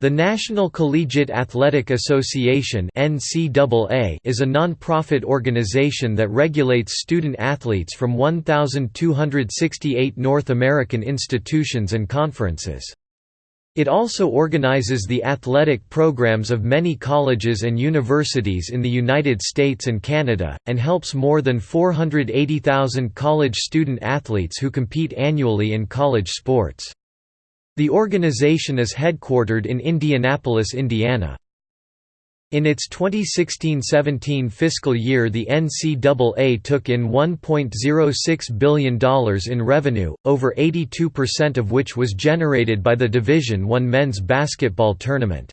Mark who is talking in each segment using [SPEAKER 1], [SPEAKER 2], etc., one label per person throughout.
[SPEAKER 1] The National Collegiate Athletic Association is a non-profit organization that regulates student athletes from 1,268 North American institutions and conferences. It also organizes the athletic programs of many colleges and universities in the United States and Canada, and helps more than 480,000 college student athletes who compete annually in college sports. The organization is headquartered in Indianapolis, Indiana. In its 2016–17 fiscal year the NCAA took in $1.06 billion in revenue, over 82% of which was generated by the Division I men's basketball tournament.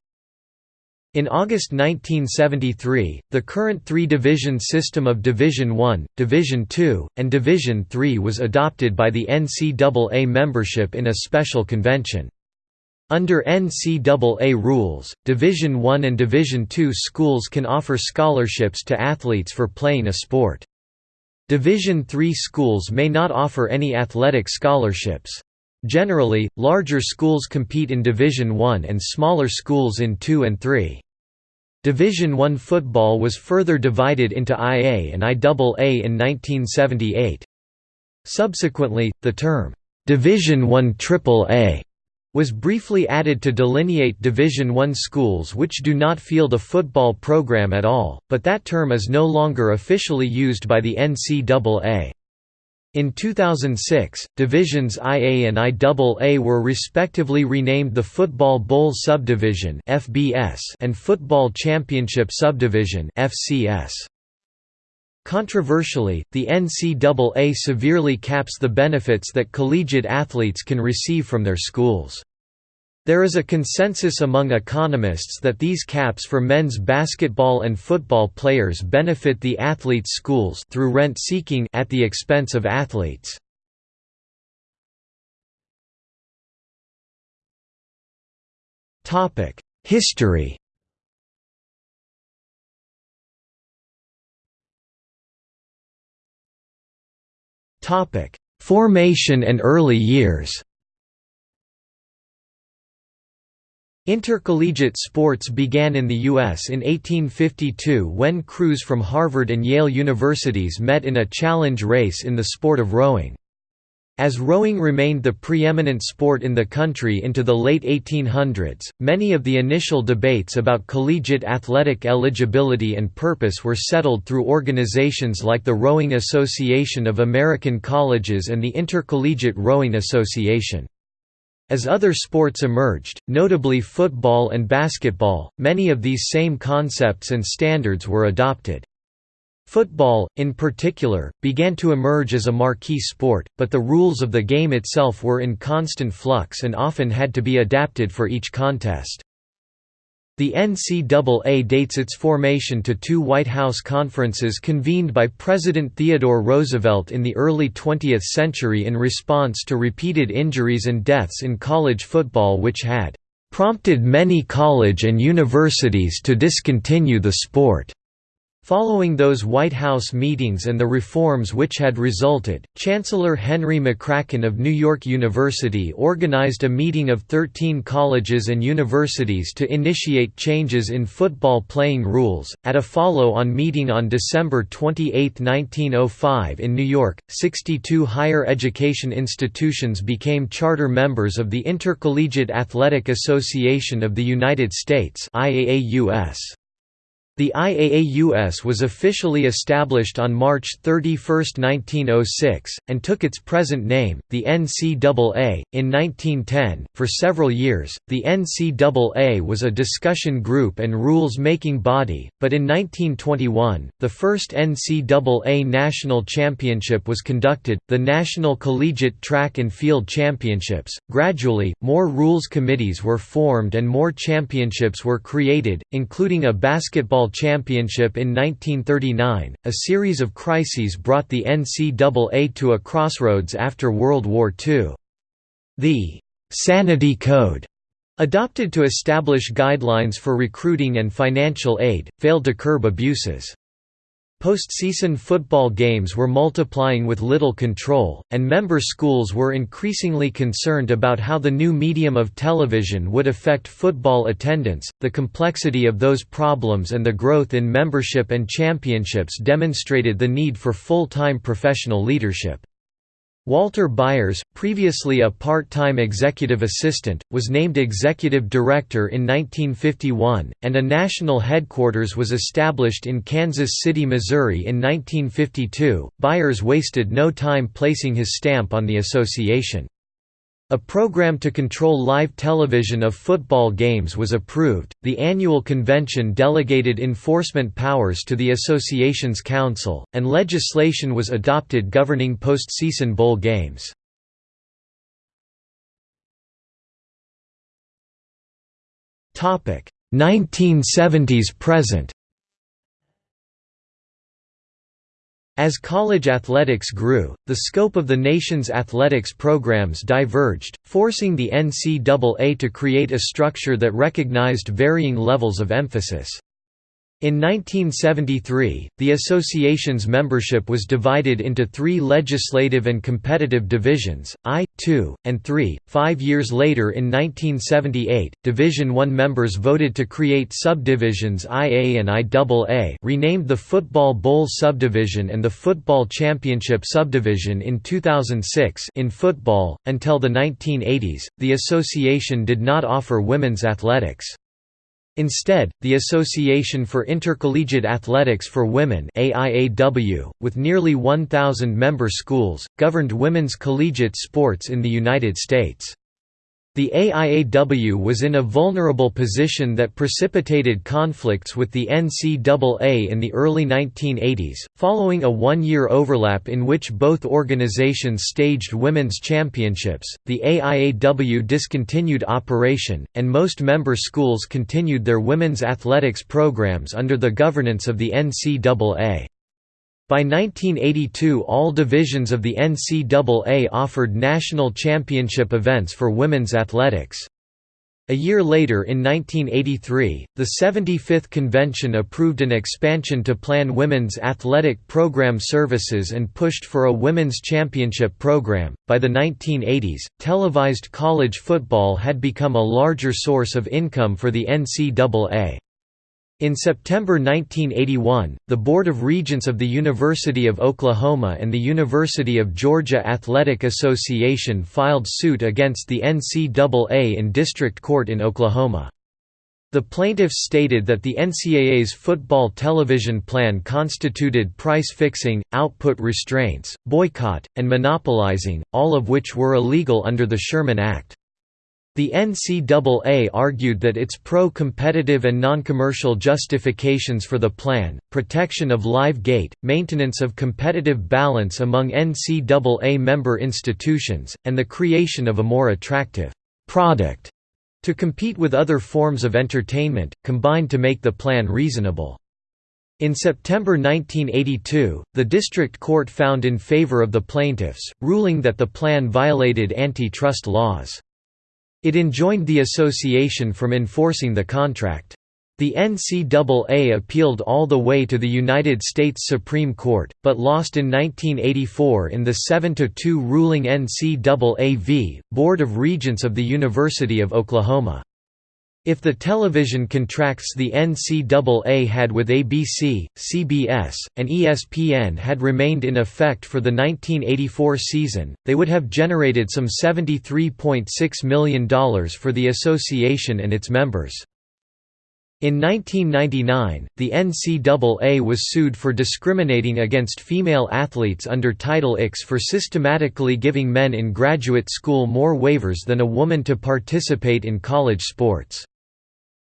[SPEAKER 1] In August 1973, the current three-division system of Division I, Division II, and Division III was adopted by the NCAA membership in a special convention. Under NCAA rules, Division I and Division II schools can offer scholarships to athletes for playing a sport. Division III schools may not offer any athletic scholarships. Generally, larger schools compete in Division I and smaller schools in II and III. Division I football was further divided into IA and IAA in 1978. Subsequently, the term, "'Division I AAA' was briefly added to delineate Division I schools which do not field a football program at all, but that term is no longer officially used by the NCAA. In 2006, divisions IA and IAA were respectively renamed the Football Bowl Subdivision (FBS) and Football Championship Subdivision (FCS). Controversially, the NCAA severely caps the benefits that collegiate athletes can receive from their schools. There is a consensus among economists that these caps for men's basketball and football players benefit the athletes' schools through rent-seeking at the expense of athletes. Topic: History Topic: Formation and early years Intercollegiate sports began in the U.S. in 1852 when crews from Harvard and Yale universities met in a challenge race in the sport of rowing. As rowing remained the preeminent sport in the country into the late 1800s, many of the initial debates about collegiate athletic eligibility and purpose were settled through organizations like the Rowing Association of American Colleges and the Intercollegiate Rowing Association. As other sports emerged, notably football and basketball, many of these same concepts and standards were adopted. Football, in particular, began to emerge as a marquee sport, but the rules of the game itself were in constant flux and often had to be adapted for each contest. The NCAA dates its formation to two White House conferences convened by President Theodore Roosevelt in the early 20th century in response to repeated injuries and deaths in college football which had "...prompted many college and universities to discontinue the sport." Following those White House meetings and the reforms which had resulted, Chancellor Henry McCracken of New York University organized a meeting of 13 colleges and universities to initiate changes in football playing rules. At a follow-on meeting on December 28, 1905 in New York, 62 higher education institutions became charter members of the Intercollegiate Athletic Association of the United States IAAUS. The IAAUS was officially established on March 31, 1906, and took its present name, the NCAA. In 1910, for several years, the NCAA was a discussion group and rules making body, but in 1921, the first NCAA National Championship was conducted, the National Collegiate Track and Field Championships. Gradually, more rules committees were formed and more championships were created, including a basketball Championship in 1939. A series of crises brought the NCAA to a crossroads after World War II. The Sanity Code adopted to establish guidelines for recruiting and financial aid, failed to curb abuses. Postseason football games were multiplying with little control, and member schools were increasingly concerned about how the new medium of television would affect football attendance. The complexity of those problems and the growth in membership and championships demonstrated the need for full time professional leadership. Walter Byers, previously a part-time executive assistant, was named executive director in 1951, and a national headquarters was established in Kansas City, Missouri in 1952. Byers wasted no time placing his stamp on the association. A program to control live television of football games was approved. The annual convention delegated enforcement powers to the association's council, and legislation was adopted governing postseason bowl games. Topic: 1970s present. As college athletics grew, the scope of the nation's athletics programs diverged, forcing the NCAA to create a structure that recognized varying levels of emphasis. In 1973, the association's membership was divided into three legislative and competitive divisions, I, II, and III. Five years later in 1978, Division I members voted to create subdivisions IA and IAA renamed the Football Bowl Subdivision and the Football Championship Subdivision in 2006 in football. Until the 1980s, the association did not offer women's athletics. Instead, the Association for Intercollegiate Athletics for Women AIAW, with nearly 1,000 member schools, governed women's collegiate sports in the United States. The AIAW was in a vulnerable position that precipitated conflicts with the NCAA in the early 1980s, following a one-year overlap in which both organizations staged women's championships. The AIAW discontinued operation, and most member schools continued their women's athletics programs under the governance of the NCAA. By 1982 all divisions of the NCAA offered national championship events for women's athletics. A year later in 1983, the 75th Convention approved an expansion to plan women's athletic program services and pushed for a women's championship program. By the 1980s, televised college football had become a larger source of income for the NCAA. In September 1981, the Board of Regents of the University of Oklahoma and the University of Georgia Athletic Association filed suit against the NCAA in district court in Oklahoma. The plaintiffs stated that the NCAA's football television plan constituted price fixing, output restraints, boycott, and monopolizing, all of which were illegal under the Sherman Act. The NCAA argued that its pro-competitive and non-commercial justifications for the plan, protection of live gate, maintenance of competitive balance among NCAA member institutions, and the creation of a more attractive product to compete with other forms of entertainment, combined to make the plan reasonable. In September 1982, the district court found in favor of the plaintiffs, ruling that the plan violated antitrust laws. It enjoined the association from enforcing the contract. The NCAA appealed all the way to the United States Supreme Court, but lost in 1984 in the 7–2 ruling NCAA v. Board of Regents of the University of Oklahoma. If the television contracts the NCAA had with ABC, CBS, and ESPN had remained in effect for the 1984 season, they would have generated some $73.6 million for the association and its members. In 1999, the NCAA was sued for discriminating against female athletes under Title IX for systematically giving men in graduate school more waivers than a woman to participate in college sports.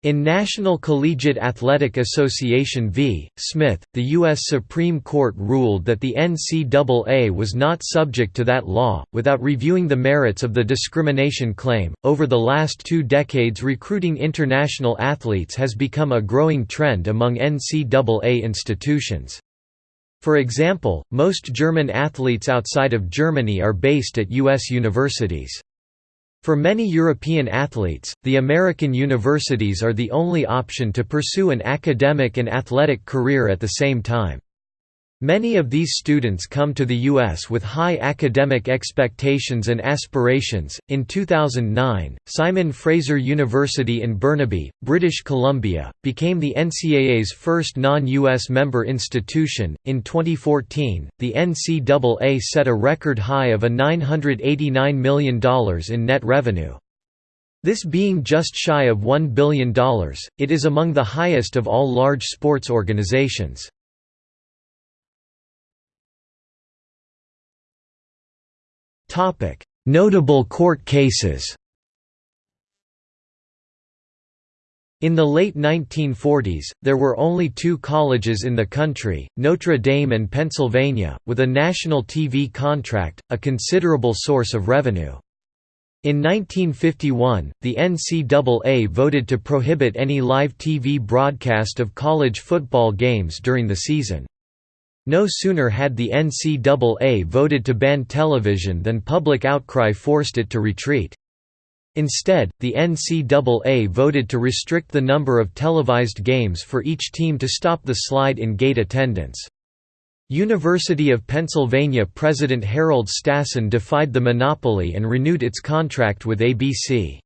[SPEAKER 1] In National Collegiate Athletic Association v. Smith, the U.S. Supreme Court ruled that the NCAA was not subject to that law, without reviewing the merits of the discrimination claim. Over the last two decades, recruiting international athletes has become a growing trend among NCAA institutions. For example, most German athletes outside of Germany are based at U.S. universities. For many European athletes, the American universities are the only option to pursue an academic and athletic career at the same time. Many of these students come to the U.S. with high academic expectations and aspirations. In 2009, Simon Fraser University in Burnaby, British Columbia, became the NCAA's first non U.S. member institution. In 2014, the NCAA set a record high of a $989 million in net revenue. This being just shy of $1 billion, it is among the highest of all large sports organizations. Topic: Notable court cases. In the late 1940s, there were only two colleges in the country, Notre Dame and Pennsylvania, with a national TV contract, a considerable source of revenue. In 1951, the NCAA voted to prohibit any live TV broadcast of college football games during the season. No sooner had the NCAA voted to ban television than public outcry forced it to retreat. Instead, the NCAA voted to restrict the number of televised games for each team to stop the slide in gate attendance. University of Pennsylvania President Harold Stassen defied the monopoly and renewed its contract with ABC.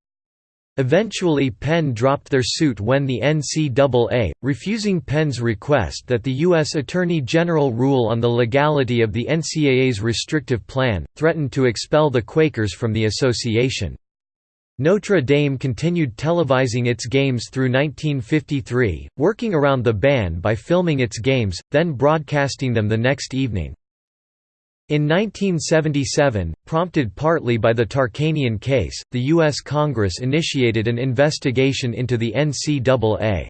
[SPEAKER 1] Eventually Penn dropped their suit when the NCAA, refusing Penn's request that the U.S. Attorney General rule on the legality of the NCAA's restrictive plan, threatened to expel the Quakers from the association. Notre Dame continued televising its games through 1953, working around the ban by filming its games, then broadcasting them the next evening. In 1977, prompted partly by the Tarkanian case, the U.S. Congress initiated an investigation into the NCAA.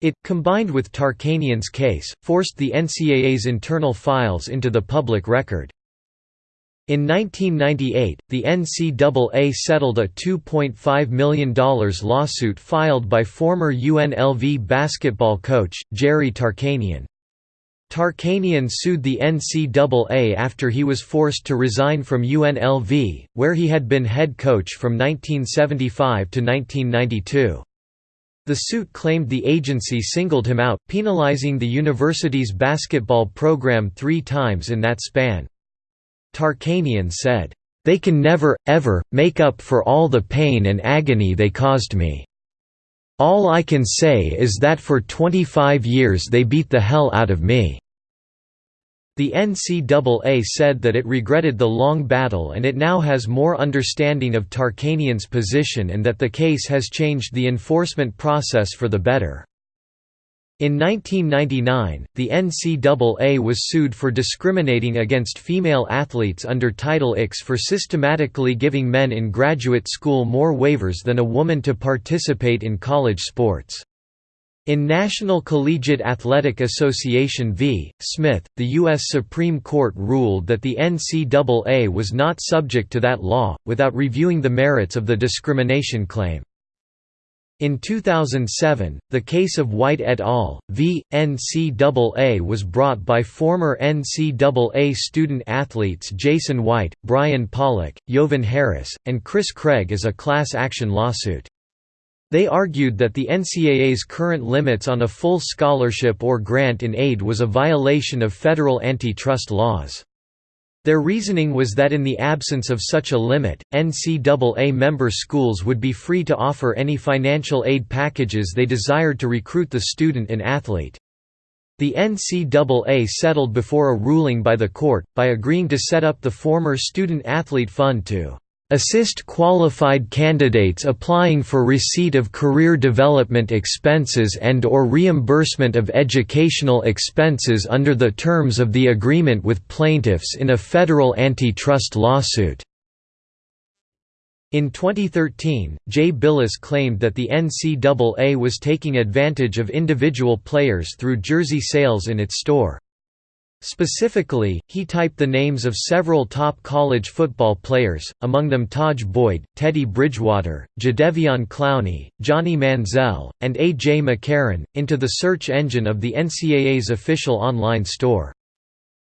[SPEAKER 1] It, combined with Tarkanian's case, forced the NCAA's internal files into the public record. In 1998, the NCAA settled a $2.5 million lawsuit filed by former UNLV basketball coach, Jerry Tarkanian. Tarkanian sued the NCAA after he was forced to resign from UNLV, where he had been head coach from 1975 to 1992. The suit claimed the agency singled him out, penalizing the university's basketball program three times in that span. Tarkanian said, "...they can never, ever, make up for all the pain and agony they caused me. All I can say is that for 25 years they beat the hell out of me." The NCAA said that it regretted the long battle and it now has more understanding of Tarkanian's position and that the case has changed the enforcement process for the better. In 1999, the NCAA was sued for discriminating against female athletes under Title IX for systematically giving men in graduate school more waivers than a woman to participate in college sports. In National Collegiate Athletic Association v. Smith, the U.S. Supreme Court ruled that the NCAA was not subject to that law, without reviewing the merits of the discrimination claim. In 2007, the case of White et al. v. NCAA was brought by former NCAA student athletes Jason White, Brian Pollock, Jovan Harris, and Chris Craig as a class action lawsuit. They argued that the NCAA's current limits on a full scholarship or grant in aid was a violation of federal antitrust laws. Their reasoning was that in the absence of such a limit, NCAA member schools would be free to offer any financial aid packages they desired to recruit the student and athlete. The NCAA settled before a ruling by the court, by agreeing to set up the former Student Athlete Fund to assist qualified candidates applying for receipt of career development expenses and or reimbursement of educational expenses under the terms of the agreement with plaintiffs in a federal antitrust lawsuit. In 2013, Jay Bilas claimed that the NCAA was taking advantage of individual players through jersey sales in its store. Specifically, he typed the names of several top college football players, among them Tajh Boyd, Teddy Bridgewater, Jadeveon Clowney, Johnny Manziel, and A.J. McCarron, into the search engine of the NCAA's official online store.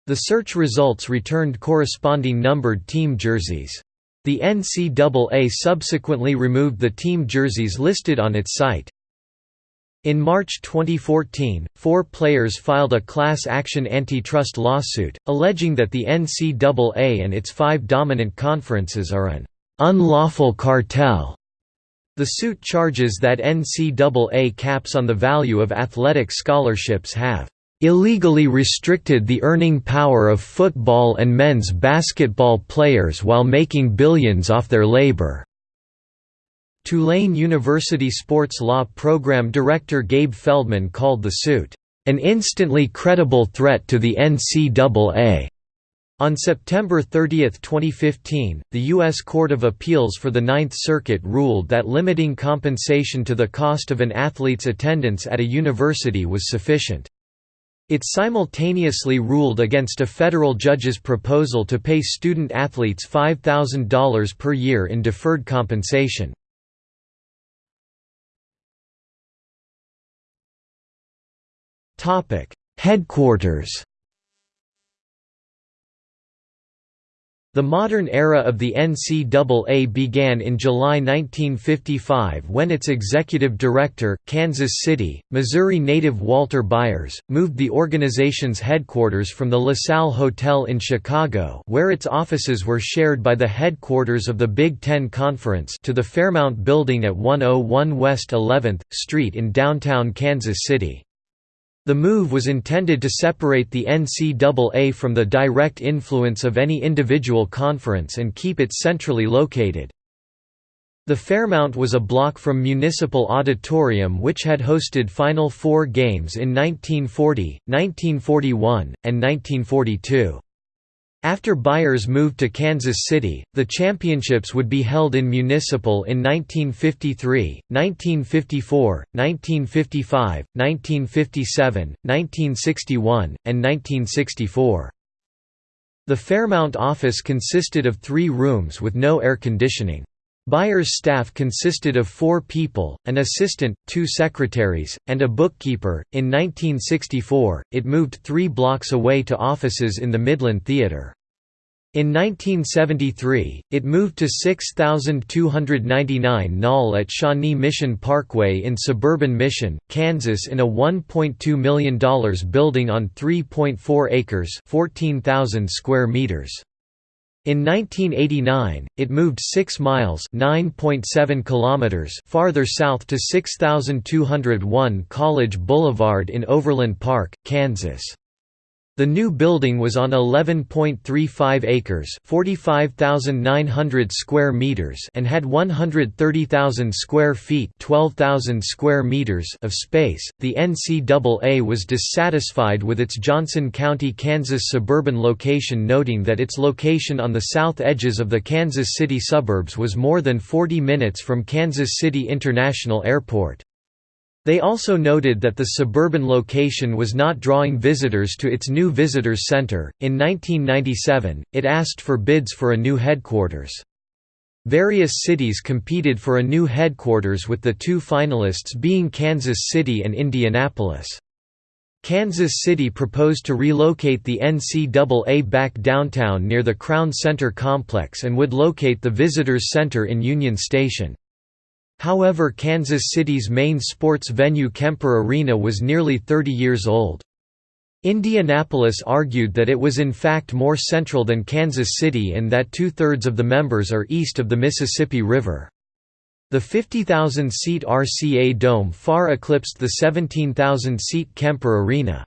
[SPEAKER 1] The search results returned corresponding numbered team jerseys. The NCAA subsequently removed the team jerseys listed on its site. In March 2014, four players filed a class action antitrust lawsuit, alleging that the NCAA and its five dominant conferences are an unlawful cartel. The suit charges that NCAA caps on the value of athletic scholarships have illegally restricted the earning power of football and men's basketball players while making billions off their labor. Tulane University sports law program director Gabe Feldman called the suit, "...an instantly credible threat to the NCAA." On September 30, 2015, the U.S. Court of Appeals for the Ninth Circuit ruled that limiting compensation to the cost of an athlete's attendance at a university was sufficient. It simultaneously ruled against a federal judge's proposal to pay student athletes $5,000 per year in deferred compensation. Topic: Headquarters. The modern era of the NCAA began in July 1955 when its executive director, Kansas City, Missouri native Walter Byers, moved the organization's headquarters from the LaSalle Hotel in Chicago where its offices were shared by the headquarters of the Big Ten Conference to the Fairmount Building at 101 West 11th Street in downtown Kansas City. The move was intended to separate the NCAA from the direct influence of any individual conference and keep it centrally located. The Fairmount was a block from Municipal Auditorium which had hosted Final Four games in 1940, 1941, and 1942. After Byers moved to Kansas City, the championships would be held in Municipal in 1953, 1954, 1955, 1957, 1961, and 1964. The Fairmount office consisted of three rooms with no air conditioning. Byers' staff consisted of four people, an assistant, two secretaries, and a bookkeeper. In 1964, it moved three blocks away to offices in the Midland Theater. In 1973, it moved to 6299 Knoll at Shawnee Mission Parkway in suburban Mission, Kansas in a $1.2 million building on 3.4 acres 14,000 square meters. In 1989, it moved 6 miles (9.7 kilometers) farther south to 6201 College Boulevard in Overland Park, Kansas. The new building was on 11.35 acres, 45,900 square meters, and had 130,000 square feet, 12,000 square meters of space. The NCAA was dissatisfied with its Johnson County, Kansas suburban location, noting that its location on the south edges of the Kansas City suburbs was more than 40 minutes from Kansas City International Airport. They also noted that the suburban location was not drawing visitors to its new visitors center. In 1997, it asked for bids for a new headquarters. Various cities competed for a new headquarters with the two finalists being Kansas City and Indianapolis. Kansas City proposed to relocate the NCAA back downtown near the Crown Center complex and would locate the Visitors Center in Union Station. However Kansas City's main sports venue Kemper Arena was nearly 30 years old. Indianapolis argued that it was in fact more central than Kansas City and that two-thirds of the members are east of the Mississippi River. The 50,000-seat RCA Dome far eclipsed the 17,000-seat Kemper Arena.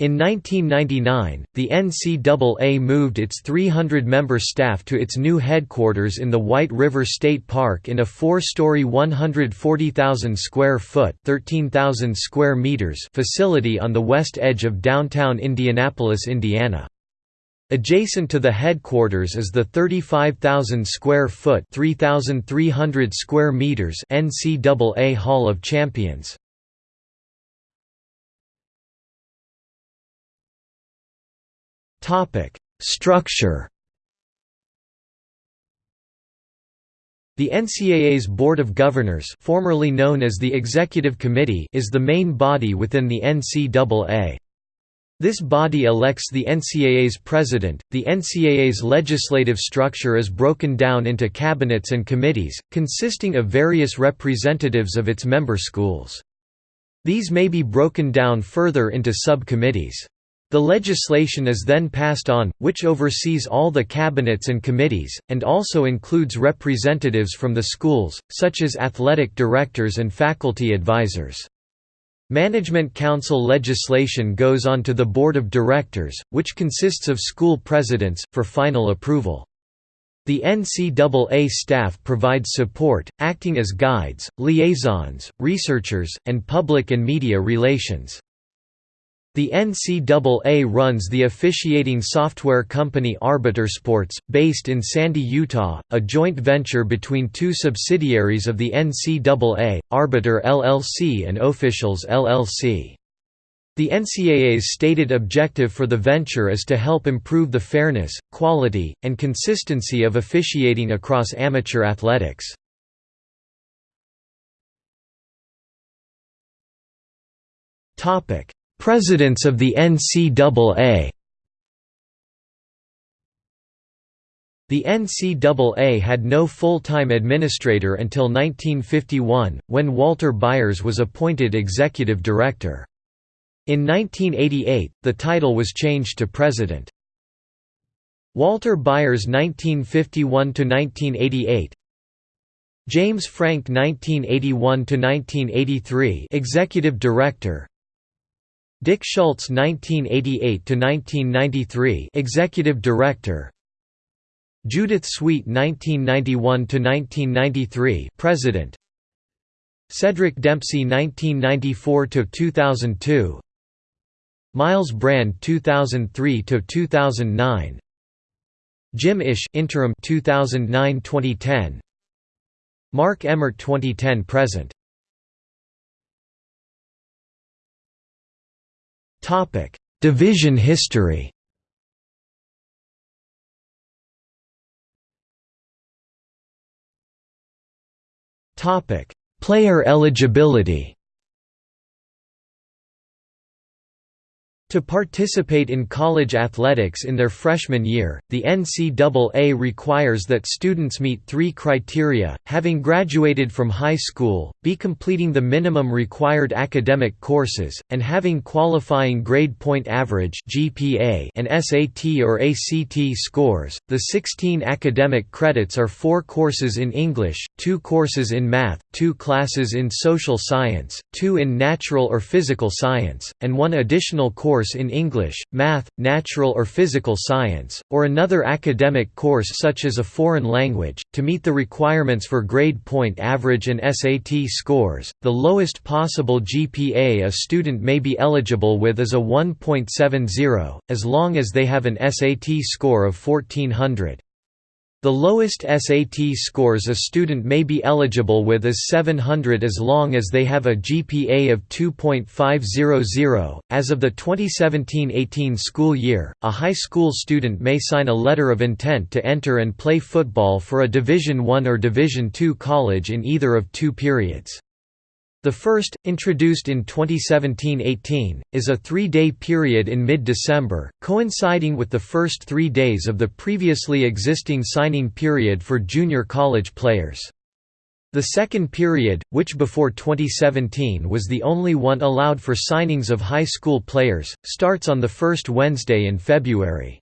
[SPEAKER 1] In 1999, the NCAA moved its 300-member staff to its new headquarters in the White River State Park in a four-story 140,000-square-foot (13,000 square meters) facility on the west edge of downtown Indianapolis, Indiana. Adjacent to the headquarters is the 35,000 square foot (3,300 square meters) NCAA Hall of Champions. Topic: Structure. The NCAA's Board of Governors, formerly known as the Executive Committee, is the main body within the NCAA. This body elects the NCAA's president. The NCAA's legislative structure is broken down into cabinets and committees, consisting of various representatives of its member schools. These may be broken down further into sub-committees. The legislation is then passed on, which oversees all the cabinets and committees, and also includes representatives from the schools, such as athletic directors and faculty advisors. Management Council legislation goes on to the Board of Directors, which consists of school presidents, for final approval. The NCAA staff provides support, acting as guides, liaisons, researchers, and public and media relations. The NCAA runs the officiating software company Arbiter Sports, based in Sandy, Utah, a joint venture between two subsidiaries of the NCAA, Arbiter LLC and Officials LLC. The NCAA's stated objective for the venture is to help improve the fairness, quality, and consistency of officiating across amateur athletics. Topic: Presidents of the NCAA The NCAA had no full-time administrator until 1951, when Walter Byers was appointed executive director. In 1988, the title was changed to president. Walter Byers 1951–1988 James Frank 1981–1983 executive director Dick Schultz 1988–1993 Executive Director. Judith Sweet 1991–1993 President. Cedric Dempsey 1994–2002 Myles Brand 2003–2009 Jim Isch interim 2009–2010 Mark Emmert 2010 present Topic: Division history. Topic: Player eligibility. To participate in college athletics in their freshman year, the NCAA requires that students meet three criteria, having graduated from high school, be completing the minimum required academic courses, and having qualifying grade point average GPA and SAT or ACT scores. The 16 academic credits are four courses in English, two courses in math, two classes in social science, two in natural or physical science, and one additional course course in English, math, natural or physical science, or another academic course such as a foreign language, to meet the requirements for grade point average and SAT scores. The lowest possible GPA a student may be eligible with is a 1.70, as long as they have an SAT score of 1400. The lowest SAT scores a student may be eligible with is 700 as long as they have a GPA of 2.500. As of the 2017-18 school year, a high school student may sign a letter of intent to enter and play football for a Division I or Division II college in either of two periods. The first, introduced in 2017–18, is a three-day period in mid-December, coinciding with the first three days of the previously existing signing period for junior college players. The second period, which before 2017 was the only one allowed for signings of high school players, starts on the first Wednesday in February.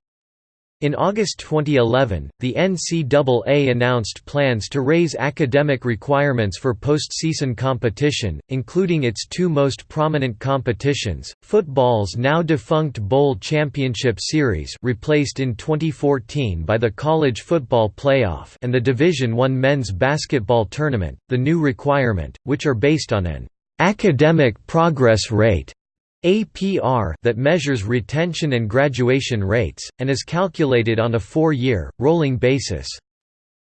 [SPEAKER 1] In August 2011, the NCAA announced plans to raise academic requirements for postseason competition, including its two most prominent competitions, football's now defunct Bowl Championship Series replaced in 2014 by the College Football Playoff and the Division I Men's Basketball Tournament, the new requirement, which are based on an academic progress rate APR that measures retention and graduation rates, and is calculated on a four-year, rolling basis.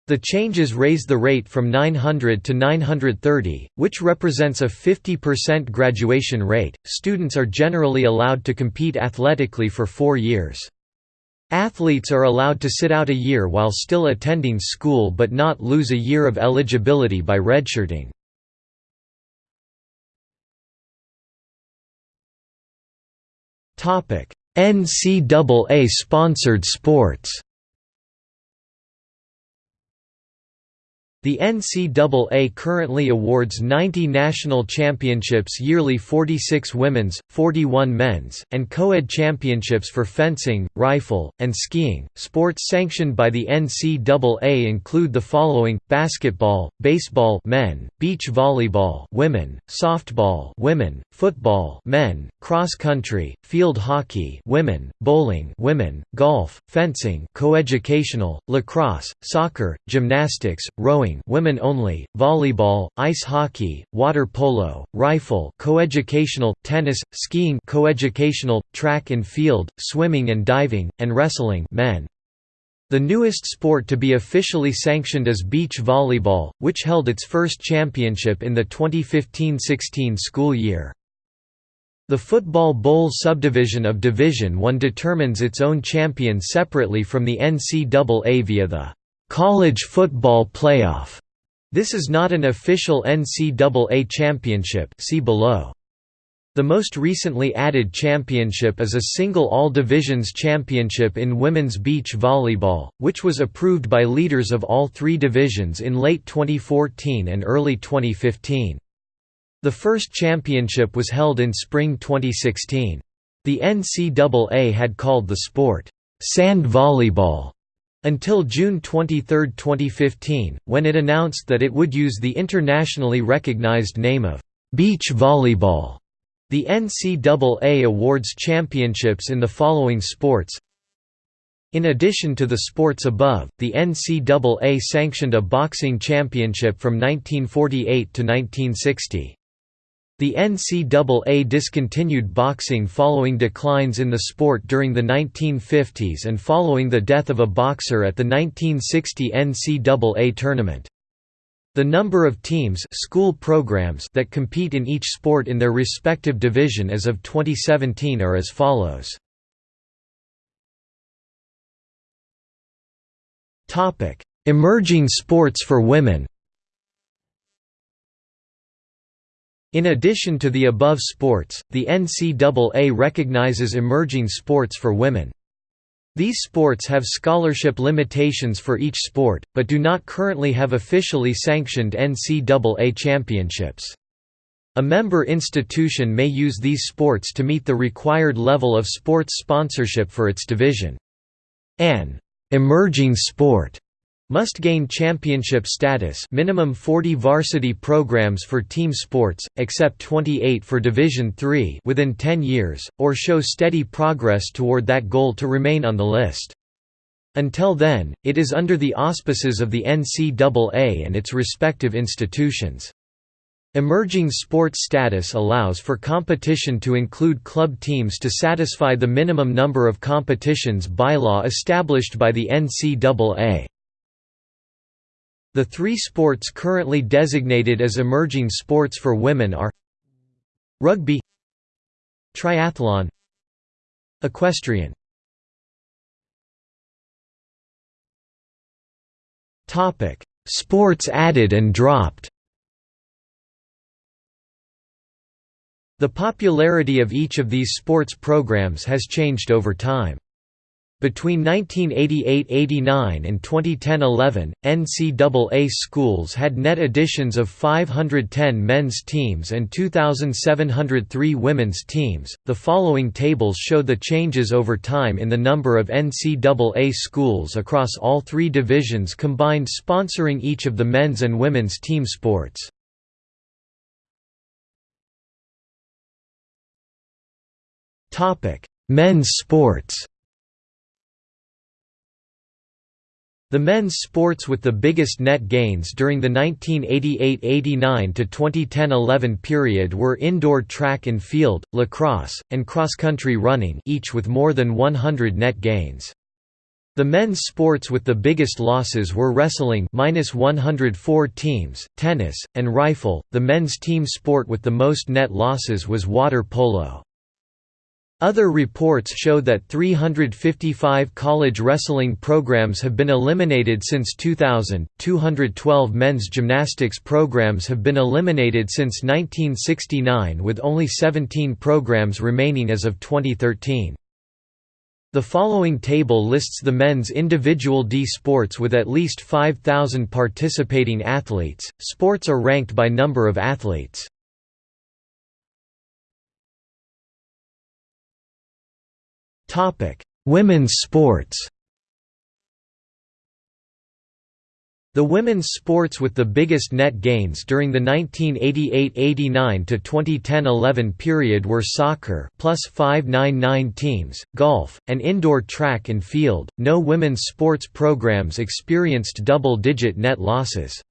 [SPEAKER 1] The changes raise the rate from 900 to 930, which represents a 50% graduation rate. Students are generally allowed to compete athletically for four years. Athletes are allowed to sit out a year while still attending school but not lose a year of eligibility by redshirting. NCAA sponsored sports The NCAA currently awards 90 national championships yearly 46 women's, 41 men's, and co-ed championships for fencing, rifle, and skiing. Sports sanctioned by the NCAA include the following: basketball, baseball men, beach volleyball women, softball women, football men, cross country, field hockey women, bowling women, golf, fencing coeducational, lacrosse, soccer, gymnastics, rowing women only, volleyball, ice hockey, water polo, rifle coeducational, tennis, skiing coeducational, track and field, swimming and diving, and wrestling men. The newest sport to be officially sanctioned is beach volleyball, which held its first championship in the 2015–16 school year. The Football Bowl subdivision of Division I determines its own champion separately from the NCAA via the College Football Playoff. This is not an official NCAA championship see below. The most recently added championship is a single all-divisions championship in women's beach volleyball, which was approved by leaders of all three divisions in late 2014 and early 2015. The first championship was held in spring 2016. The NCAA had called the sport, "'sand volleyball' Until June 23, 2015, when it announced that it would use the internationally recognized name of beach volleyball. The NCAA awards championships in the following sports in addition to the sports above, the NCAA sanctioned a boxing championship from 1948 to 1960. The NCAA discontinued boxing following declines in the sport during the 1950s and following the death of a boxer at the 1960 NCAA tournament. The number of teams school programs that compete in each sport in their respective division as of 2017 are as follows. Emerging sports for women In addition to the above sports, the NCAA recognizes emerging sports for women. These sports have scholarship limitations for each sport, but do not currently have officially sanctioned NCAA championships. A member institution may use these sports to meet the required level of sports sponsorship for its division. An emerging sport must gain championship status minimum 40 varsity programs for team sports, except 28 for Division III within 10 years, or show steady progress toward that goal to remain on the list. Until then, it is under the auspices of the NCAA and its respective institutions. Emerging sports status allows for competition to include club teams to satisfy the minimum number of competitions bylaw established by the NCAA. The three sports currently designated as emerging sports for women are Rugby Triathlon Equestrian Sports added and dropped The popularity of each of these sports programs has changed over time. Between 1988–89 and 2010–11, NCAA schools had net additions of 510 men's teams and 2,703 women's teams. The following tables show the changes over time in the number of NCAA schools across all three divisions combined sponsoring each of the men's and women's team sports. Topic: Men's sports. The men's sports with the biggest net gains during the 1988–89 to 2010–11 period were indoor track and field, lacrosse, and cross-country running each with more than 100 net gains. The men's sports with the biggest losses were wrestling minus 104 teams, tennis, and rifle. The men's team sport with the most net losses was water polo. Other reports show that 355 college wrestling programs have been eliminated since 2000, 212 men's gymnastics programs have been eliminated since 1969 with only 17 programs remaining as of 2013. The following table lists the men's individual D sports with at least 5,000 participating athletes. Sports are ranked by number of athletes. Women's sports. The women's sports with the biggest net gains during the 1988–89 to 2010–11 period were soccer plus 599 teams, golf, and indoor track and field. No women's sports programs experienced double-digit net losses.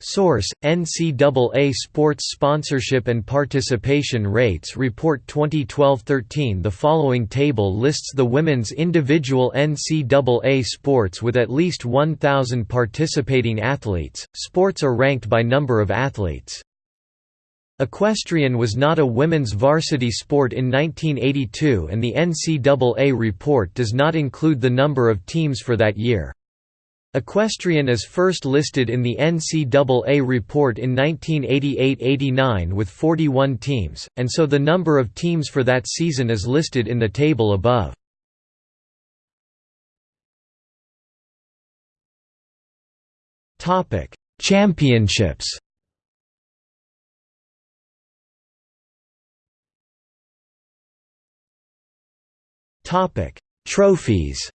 [SPEAKER 1] Source: NCAA Sports Sponsorship and Participation Rates Report 2012-13 The following table lists the women's individual NCAA sports with at least 1,000 participating athletes. Sports are ranked by number of athletes. Equestrian was not a women's varsity sport in 1982 and the NCAA report does not include the number of teams for that year. Equestrian is first listed in the NCAA report in 1988–89 with 41 teams, and so the number of teams for that season is listed in the table above. Championships Trophies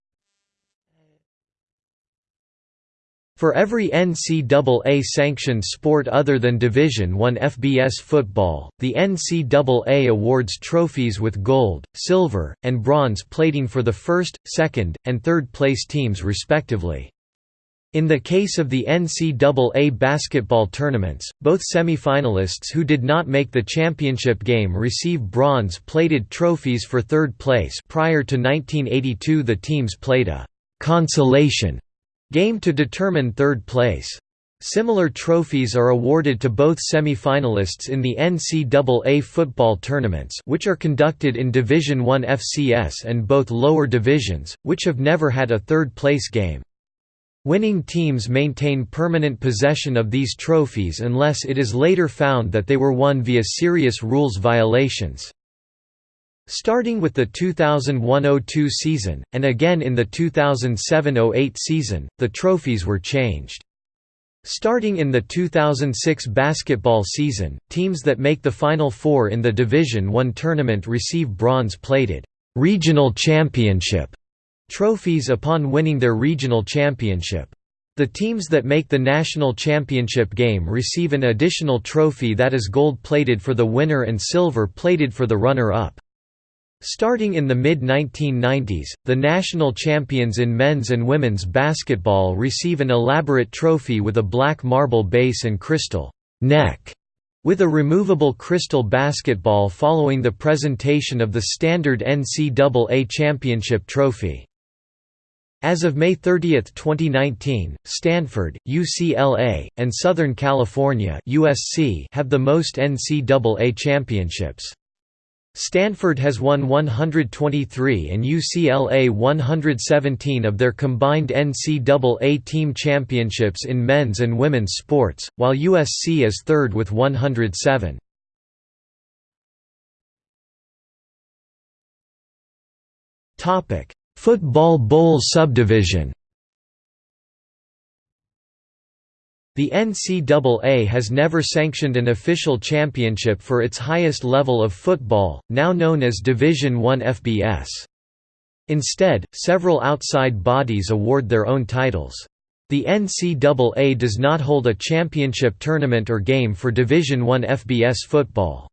[SPEAKER 1] For every NCAA-sanctioned sport other than Division I FBS football, the NCAA awards trophies with gold, silver, and bronze plating for the first, second, and third place teams respectively. In the case of the NCAA basketball tournaments, both semifinalists who did not make the championship game receive bronze-plated trophies for third place prior to 1982 the teams played a «consolation» game to determine third place. Similar trophies are awarded to both semi-finalists in the NCAA football tournaments which are conducted in Division I FCS and both lower divisions, which have never had a third-place game. Winning teams maintain permanent possession of these trophies unless it is later found that they were won via serious rules violations. Starting with the 2001–02 season, and again in the 2007–08 season, the trophies were changed. Starting in the 2006 basketball season, teams that make the Final Four in the Division I tournament receive bronze-plated «regional championship» trophies upon winning their regional championship. The teams that make the national championship game receive an additional trophy that is gold-plated for the winner and silver-plated for the runner-up. Starting in the mid-1990s, the national champions in men's and women's basketball receive an elaborate trophy with a black marble base and crystal neck, with a removable crystal basketball following the presentation of the standard NCAA championship trophy. As of May 30, 2019, Stanford, UCLA, and Southern California USC have the most NCAA championships. Stanford has won 123 and UCLA 117 of their combined NCAA team championships in men's and women's sports, while USC is third with 107. Football Bowl subdivision The NCAA has never sanctioned an official championship for its highest level of football, now known as Division I FBS. Instead, several outside bodies award their own titles. The NCAA does not hold a championship tournament or game for Division I FBS football.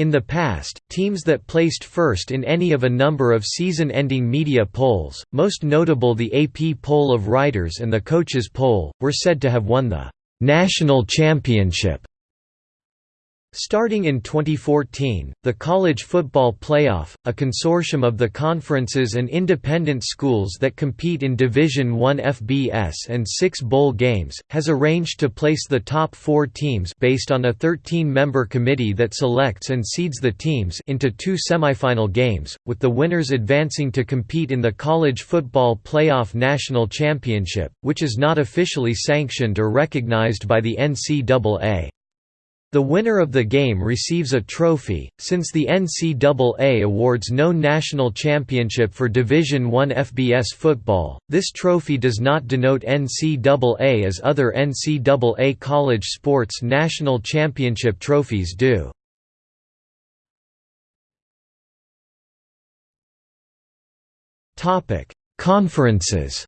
[SPEAKER 1] In the past, teams that placed first in any of a number of season-ending media polls, most notable the AP poll of writers and the coaches poll, were said to have won the «national championship» Starting in 2014, the College Football Playoff, a consortium of the conferences and independent schools that compete in Division I FBS and six bowl games, has arranged to place the top four teams based on a 13-member committee that selects and seeds the teams into two semifinal games, with the winners advancing to compete in the College Football Playoff National Championship, which is not officially sanctioned or recognized by the NCAA. The winner of the game receives a trophy. Since the NCAA awards no national championship for Division I FBS football, this trophy does not denote NCAA as other NCAA college sports national championship trophies do. Topic: Conferences.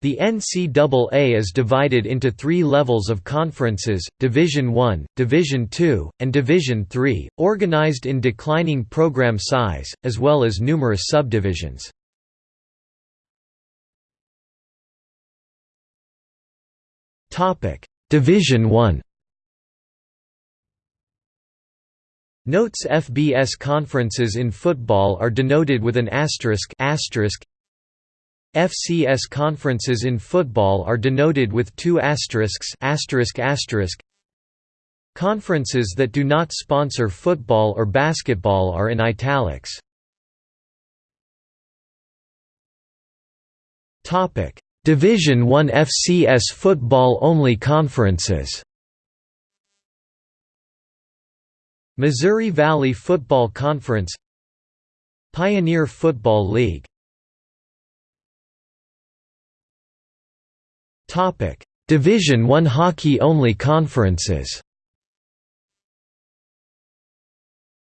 [SPEAKER 1] The NCAA is divided into three levels of conferences, Division I, Division II, and Division III, organized in declining program size, as well as numerous subdivisions. Division I Notes FBS conferences in football are denoted with an asterisk, asterisk FCS conferences in football are denoted with two asterisks asterisk asterisk Conferences that do not sponsor football or basketball are in italics. Topic: Division 1 FCS football only conferences. Missouri Valley Football Conference Pioneer Football League Topic: Division 1 hockey only conferences.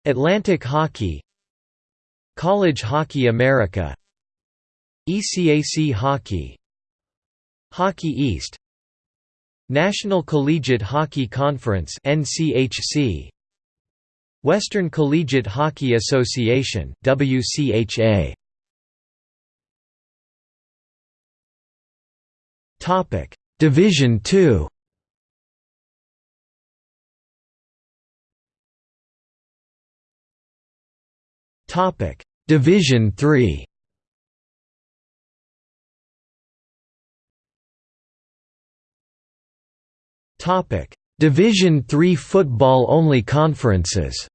[SPEAKER 1] Atlantic Hockey College Hockey America ECAC Hockey Hockey East National Collegiate Hockey Conference NCHC Western Collegiate Hockey Association WCHA Topic. Division 2 Topic. Division 3 Topic. Division 3 football only conferences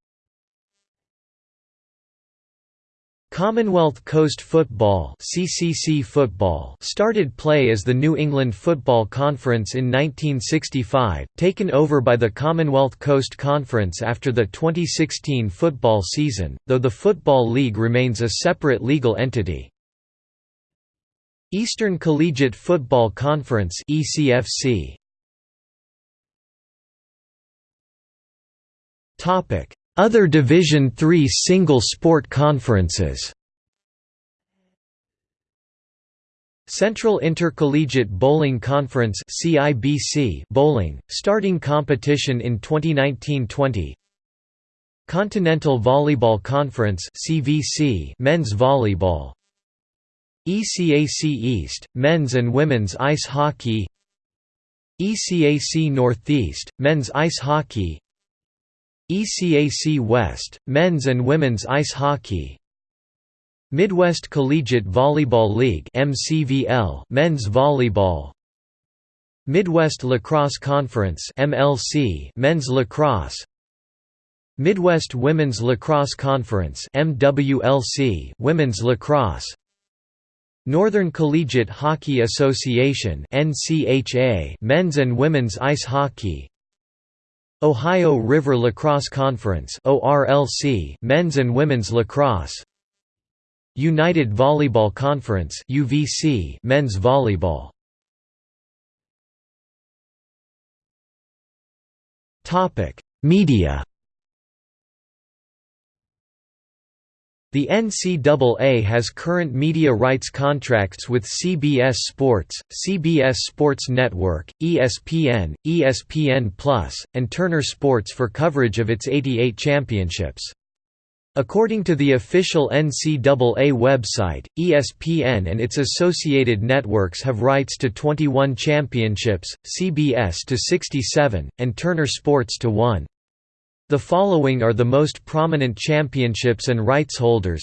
[SPEAKER 1] Commonwealth Coast Football (CCC Football) started play as the New England Football Conference in 1965, taken over by the Commonwealth Coast Conference after the 2016 football season, though the Football League remains a separate legal entity. Eastern Collegiate Football Conference (ECFC) Other Division III single sport conferences. Central Intercollegiate Bowling Conference CIBC bowling, starting competition in 2019-20 Continental Volleyball Conference CVC men's volleyball. ECAC East, men's and women's ice hockey. ECAC Northeast, men's ice hockey ECAC West, men's and women's ice hockey. Midwest Collegiate Volleyball League MCVL, men's volleyball. Midwest Lacrosse Conference MLC, men's lacrosse. Midwest Women's Lacrosse Conference MWLC, women's lacrosse. Northern Collegiate Hockey Association NCHA, men's and women's ice hockey Ohio River Lacrosse Conference ORLC men's and women's lacrosse. United Volleyball Conference UVC men's volleyball. Topic Media The NCAA has current media rights contracts with CBS Sports, CBS Sports Network, ESPN, ESPN+, and Turner Sports for coverage of its 88 championships. According to the official NCAA website, ESPN and its associated networks have rights to 21 championships, CBS to 67, and Turner Sports to 1. The following are the most prominent championships and rights holders.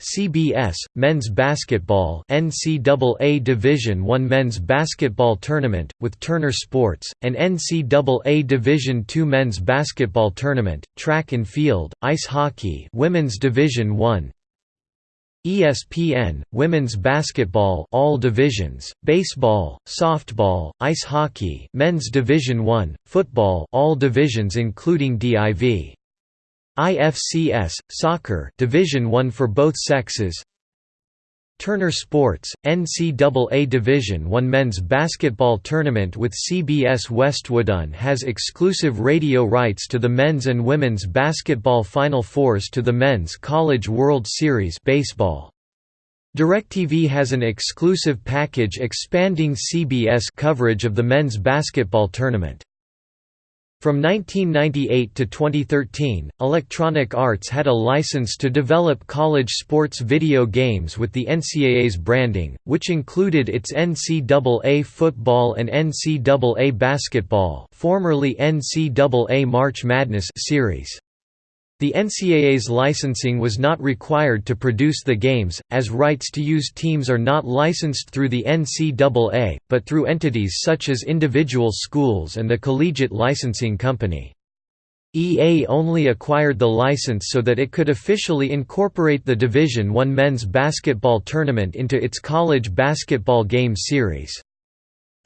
[SPEAKER 1] CBS Men's Basketball NCAA Division I Men's Basketball Tournament with Turner Sports and NCAA Division II Men's Basketball Tournament Track and Field Ice Hockey Women's Division I ESPN, women's basketball all divisions, baseball, softball, ice hockey, men's division 1, football all divisions including DIV. IFCS, soccer division 1 for both sexes. Turner Sports, NCAA Division I men's basketball tournament with CBS Westwood One has exclusive radio rights to the men's and women's basketball Final Fours to the Men's College World Series baseball. DirecTV has an exclusive package expanding CBS coverage of the men's basketball tournament. From 1998 to 2013, Electronic Arts had a license to develop college sports video games with the NCAA's branding, which included its NCAA football and NCAA basketball formerly NCAA March Madness series. The NCAA's licensing was not required to produce the games, as rights to use teams are not licensed through the NCAA, but through entities such as individual schools and the Collegiate Licensing Company. EA only acquired the license so that it could officially incorporate the Division I men's basketball tournament into its college basketball game series.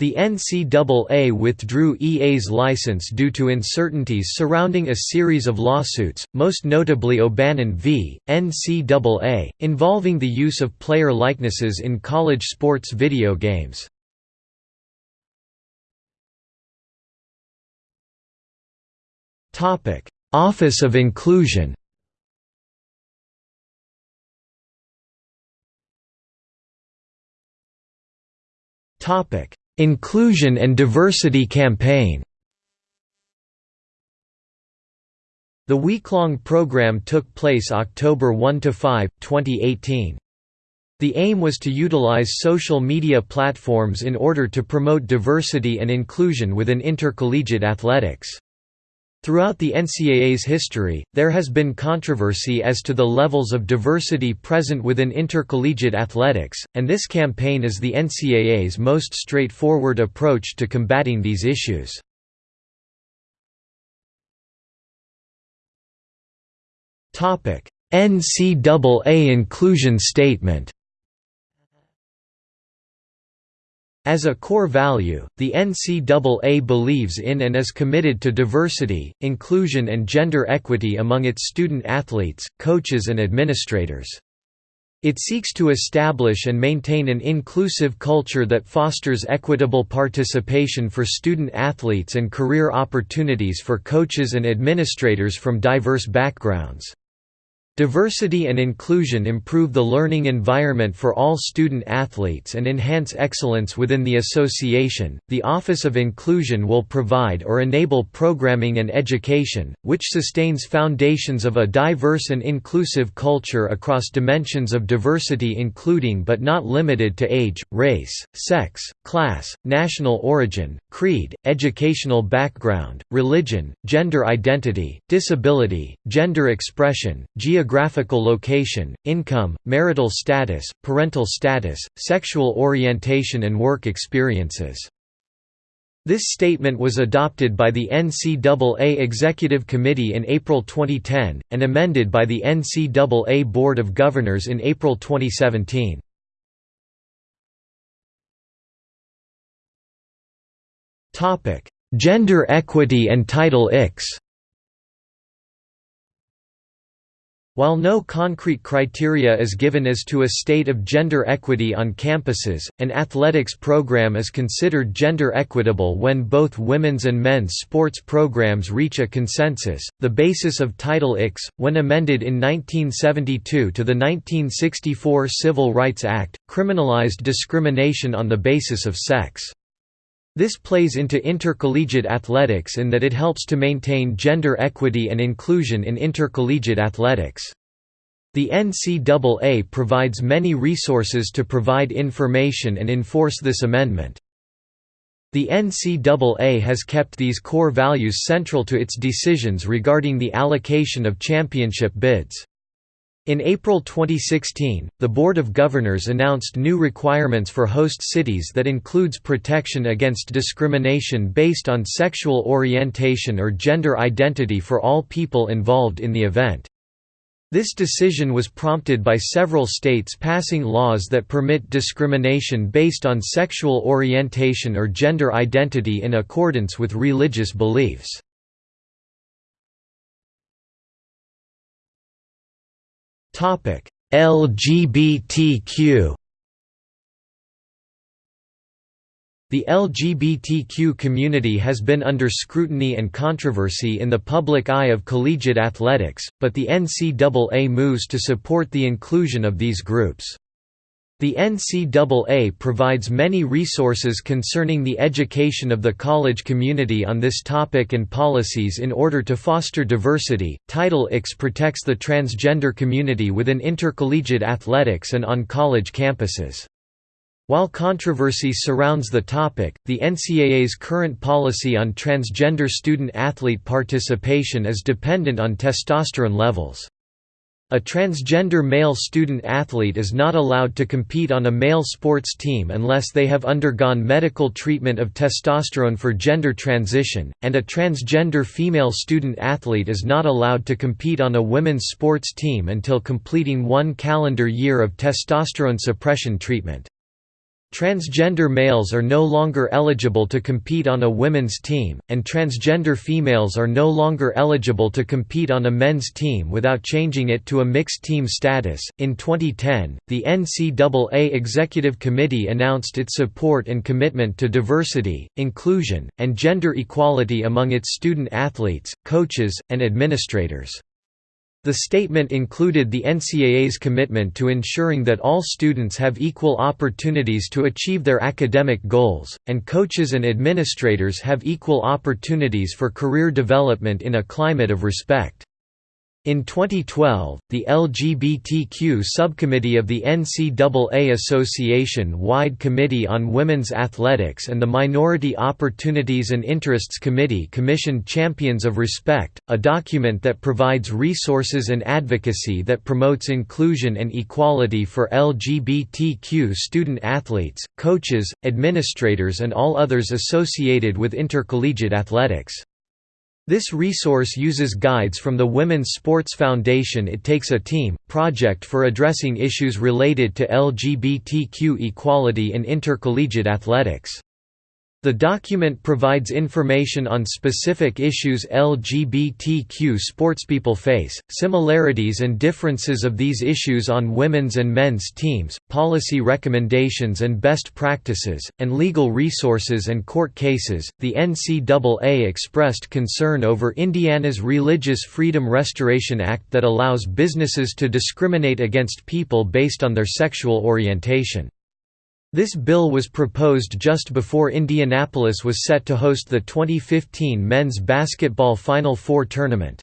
[SPEAKER 1] The NCAA withdrew EA's license due to uncertainties surrounding a series of lawsuits, most notably O'Bannon v. NCAA, involving the use of player likenesses in college sports video games. Office of Inclusion Topic Inclusion and Diversity Campaign The week-long program took place October 1–5, 2018. The aim was to utilize social media platforms in order to promote diversity and inclusion within intercollegiate athletics. Throughout the NCAA's history, there has been controversy as to the levels of diversity present within intercollegiate athletics, and this campaign is the NCAA's most straightforward approach to combating these issues. NCAA inclusion statement As a core value, the NCAA believes in and is committed to diversity, inclusion and gender equity among its student athletes, coaches and administrators. It seeks to establish and maintain an inclusive culture that fosters equitable participation for student athletes and career opportunities for coaches and administrators from diverse backgrounds. Diversity and inclusion improve the learning environment for all student athletes and enhance excellence within the association. The Office of Inclusion will provide or enable programming and education, which sustains foundations of a diverse and inclusive culture across dimensions of diversity, including but not limited to age, race, sex, class, national origin, creed, educational background, religion, gender identity, disability, gender expression, geographic geographical location, income, marital status, parental status, sexual orientation and work experiences. This statement was adopted by the NCAA Executive Committee in April 2010, and amended by the NCAA Board of Governors in April 2017. Gender equity and Title IX While no concrete criteria is given as to a state of gender equity on campuses, an athletics program is considered gender equitable when both women's and men's sports programs reach a consensus. The basis of Title IX, when amended in 1972 to the 1964 Civil Rights Act, criminalized discrimination on the basis of sex. This plays into intercollegiate athletics in that it helps to maintain gender equity and inclusion in intercollegiate athletics. The NCAA provides many resources to provide information and enforce this amendment. The NCAA has kept these core values central to its decisions regarding the allocation of championship bids. In April 2016, the Board of Governors announced new requirements for host cities that includes protection against discrimination based on sexual orientation or gender identity for all people involved in the event. This decision was prompted by several states passing laws that permit discrimination based on sexual orientation or gender identity in accordance with religious beliefs. LGBTQ The LGBTQ community has been under scrutiny and controversy in the public eye of collegiate athletics, but the NCAA moves to support the inclusion of these groups. The NCAA provides many resources concerning the education of the college community on this topic and policies in order to foster diversity. Title IX protects the transgender community within intercollegiate athletics and on college campuses. While controversy surrounds the topic, the NCAA's current policy on transgender student-athlete participation is dependent on testosterone levels. A transgender male student-athlete is not allowed to compete on a male sports team unless they have undergone medical treatment of testosterone for gender transition, and a transgender female student-athlete is not allowed to compete on a women's sports team until completing one calendar year of testosterone suppression treatment. Transgender males are no longer eligible to compete on a women's team, and transgender females are no longer eligible to compete on a men's team without changing it to a mixed team status. In 2010, the NCAA Executive Committee announced its support and commitment to diversity, inclusion, and gender equality among its student athletes, coaches, and administrators. The statement included the NCAA's commitment to ensuring that all students have equal opportunities to achieve their academic goals, and coaches and administrators have equal opportunities for career development in a climate of respect. In 2012, the LGBTQ subcommittee of the NCAA Association-wide Committee on Women's Athletics and the Minority Opportunities and Interests Committee commissioned Champions of Respect, a document that provides resources and advocacy that promotes inclusion and equality for LGBTQ student athletes, coaches, administrators and all others associated with intercollegiate athletics. This resource uses guides from the Women's Sports Foundation It Takes a Team, project for addressing issues related to LGBTQ equality in intercollegiate athletics. The document provides information on specific issues LGBTQ sportspeople face, similarities and differences of these issues on women's and men's teams, policy recommendations and best practices, and legal resources and court cases. The NCAA expressed concern over Indiana's Religious Freedom Restoration Act that allows businesses to discriminate against people based on their sexual orientation. This bill was proposed just before Indianapolis was set to host the 2015 men's basketball Final Four tournament.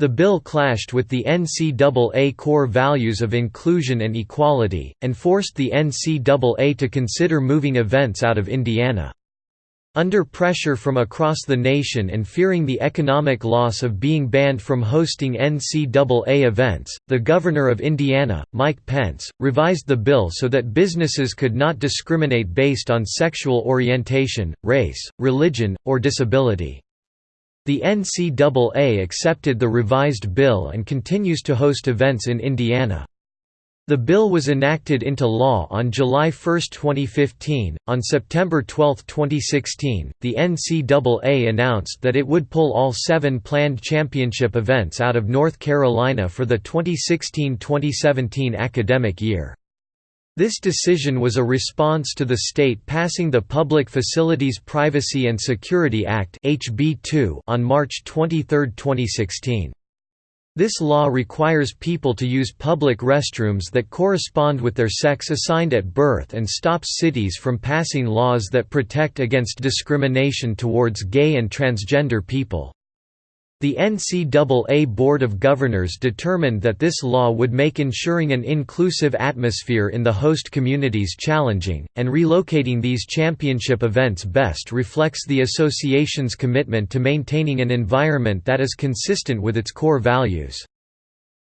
[SPEAKER 1] The bill clashed with the NCAA core values of inclusion and equality, and forced the NCAA to consider moving events out of Indiana. Under pressure from across the nation and fearing the economic loss of being banned from hosting NCAA events, the governor of Indiana, Mike Pence, revised the bill so that businesses could not discriminate based on sexual orientation, race, religion, or disability. The NCAA accepted the revised bill and continues to host events in Indiana. The bill was enacted into law on July 1, 2015. On September 12, 2016, the NCAA announced that it would pull all seven planned championship events out of North Carolina for the 2016 2017 academic year. This decision was a response to the state passing the Public Facilities Privacy and Security Act on March 23, 2016. This law requires people to use public restrooms that correspond with their sex assigned at birth and stops cities from passing laws that protect against discrimination towards gay and transgender people. The NCAA Board of Governors determined that this law would make ensuring an inclusive atmosphere in the host communities challenging, and relocating these championship events best reflects the association's commitment to maintaining an environment that is consistent with its core values.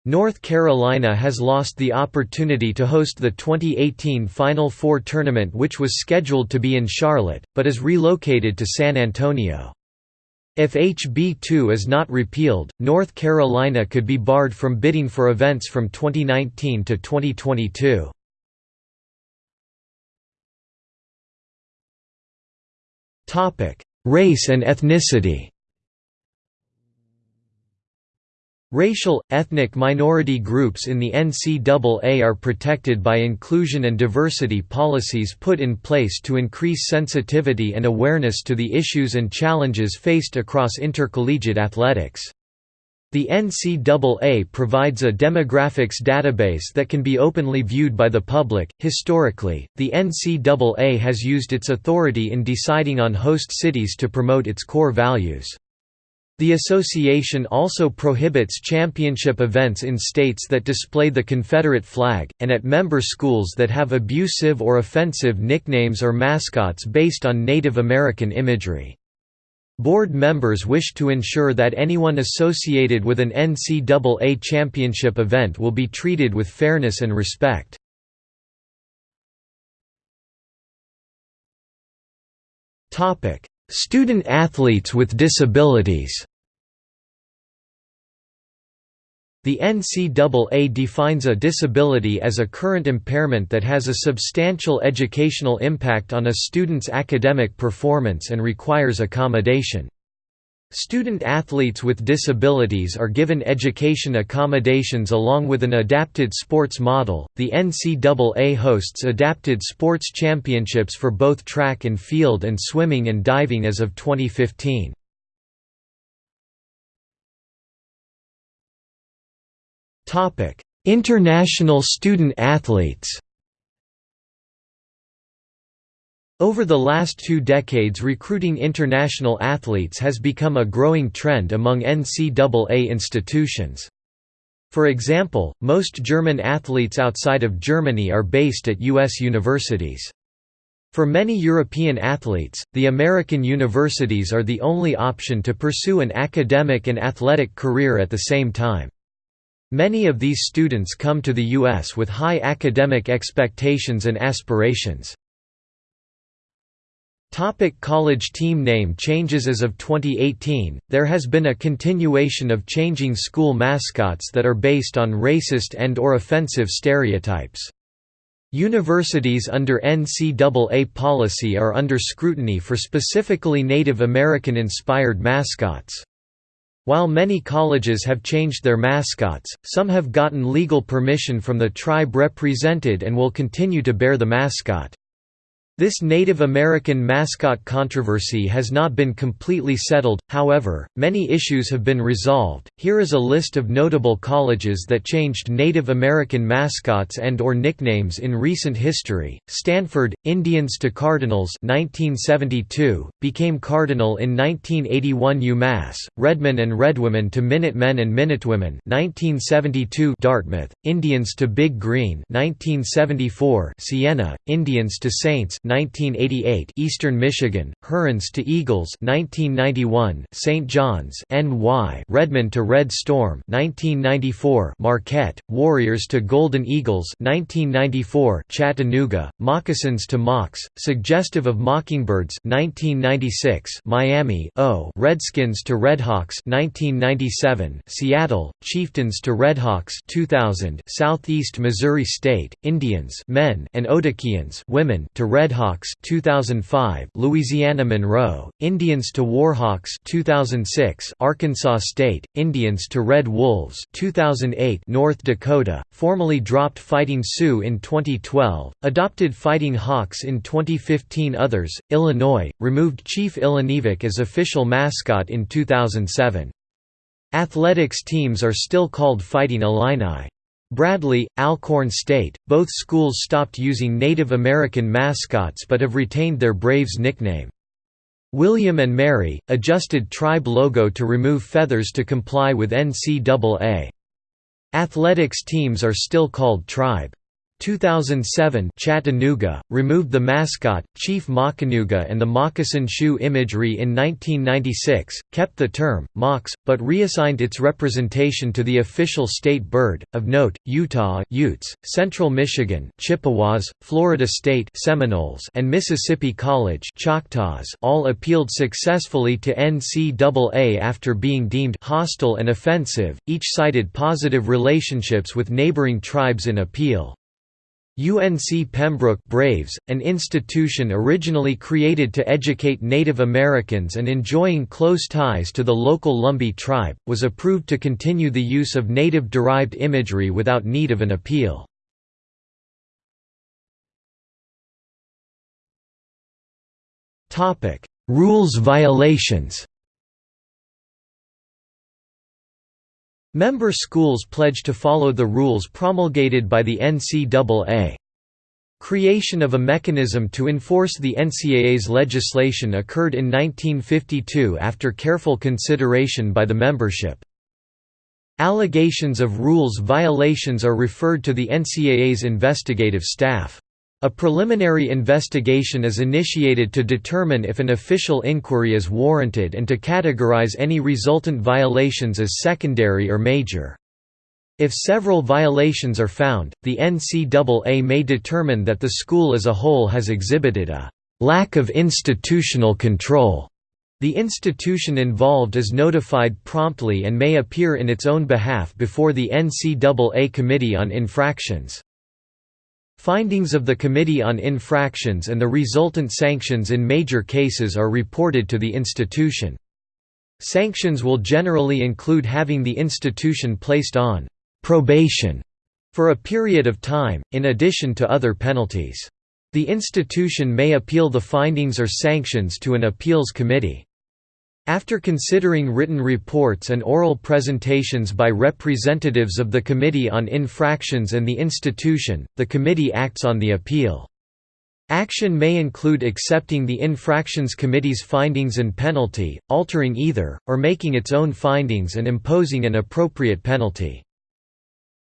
[SPEAKER 1] North Carolina has lost the opportunity to host the 2018 Final Four tournament which was scheduled to be in Charlotte, but is relocated to San Antonio. If HB 2 is not repealed, North Carolina could be barred from bidding for events from 2019 to 2022. Race and ethnicity Racial, ethnic minority groups in the NCAA are protected by inclusion and diversity policies put in place to increase sensitivity and awareness to the issues and challenges faced across intercollegiate athletics. The NCAA provides a demographics database that can be openly viewed by the public. Historically, the NCAA has used its authority in deciding on host cities to promote its core values. The association also prohibits championship events in states that display the Confederate flag, and at member schools that have abusive or offensive nicknames or mascots based on Native American imagery. Board members wish to ensure that anyone associated with an NCAA championship event will be treated with fairness and respect. Student athletes with disabilities The NCAA defines a disability as a current impairment that has a substantial educational impact on a student's academic performance and requires accommodation. Student athletes with disabilities are given education accommodations along with an adapted sports model. The NCAA hosts adapted sports championships for both track and field and swimming and diving as of 2015. Topic: International student athletes. Over the last two decades recruiting international athletes has become a growing trend among NCAA institutions. For example, most German athletes outside of Germany are based at U.S. universities. For many European athletes, the American universities are the only option to pursue an academic and athletic career at the same time. Many of these students come to the U.S. with high academic expectations and aspirations. Topic college team name changes As of 2018, there has been a continuation of changing school mascots that are based on racist and or offensive stereotypes. Universities under NCAA policy are under scrutiny for specifically Native American-inspired mascots. While many colleges have changed their mascots, some have gotten legal permission from the tribe represented and will continue to bear the mascot. This Native American mascot controversy has not been completely settled, however, many issues have been resolved. Here is a list of notable colleges that changed Native American mascots and or nicknames in recent history. Stanford, Indians to Cardinals 1972, became Cardinal in 1981 UMass, Redmen and Redwomen to Minutemen and Minutewomen 1972 Dartmouth, Indians to Big Green 1974 Siena, Indians to Saints 1988 Eastern Michigan, Hurons to Eagles 1991 St. John's NY Redmen to Red Storm 1994 Marquette, Warriors to Golden Eagles 1994 Chattanooga, Moccasins to Mocs, suggestive of Mockingbirds 1996 Miami O Redskins to Redhawks 1997 Seattle, Chieftains to Redhawks 2000 Southeast Missouri State, Indians men and Otahkians women to Redhawks Warhawks 2005 Louisiana Monroe Indians to Warhawks 2006 Arkansas State Indians to Red Wolves 2008 North Dakota formally dropped Fighting Sioux in 2012 adopted Fighting Hawks in 2015 others Illinois removed Chief Illiniwek as official mascot in 2007 Athletics teams are still called Fighting Illini Bradley, Alcorn State, both schools stopped using Native American mascots but have retained their Braves nickname. William and Mary, adjusted tribe logo to remove feathers to comply with NCAA. Athletics teams are still called Tribe. 2007 Chattanooga, removed the mascot, Chief Moccanooga and the moccasin shoe imagery in 1996, kept the term, Mocs, but reassigned its representation to the official state bird. Of note, Utah Utes, Central Michigan Chippewas, Florida State Seminoles and Mississippi College Choctaws all appealed successfully to NCAA after being deemed hostile and offensive, each cited positive relationships with neighboring tribes in appeal. UNC Pembroke Braves, an institution originally created to educate Native Americans and enjoying close ties to the local Lumbee tribe, was approved to continue the use of native-derived imagery without need of an appeal. Rules violations Member schools pledge to follow the rules promulgated by the NCAA. Creation of a mechanism to enforce the NCAA's legislation occurred in 1952 after careful consideration by the membership. Allegations of rules violations are referred to the NCAA's investigative staff. A preliminary investigation is initiated to determine if an official inquiry is warranted and to categorize any resultant violations as secondary or major. If several violations are found, the NCAA may determine that the school as a whole has exhibited a lack of institutional control. The institution involved is notified promptly and may appear in its own behalf before the NCAA Committee on Infractions. Findings of the Committee on Infractions and the resultant sanctions in major cases are reported to the institution. Sanctions will generally include having the institution placed on «probation» for a period of time, in addition to other penalties. The institution may appeal the findings or sanctions to an appeals committee. After considering written reports and oral presentations by representatives of the Committee on Infractions and the institution, the committee acts on the appeal. Action may include accepting the Infractions Committee's findings and penalty, altering either, or making its own findings and imposing an appropriate penalty.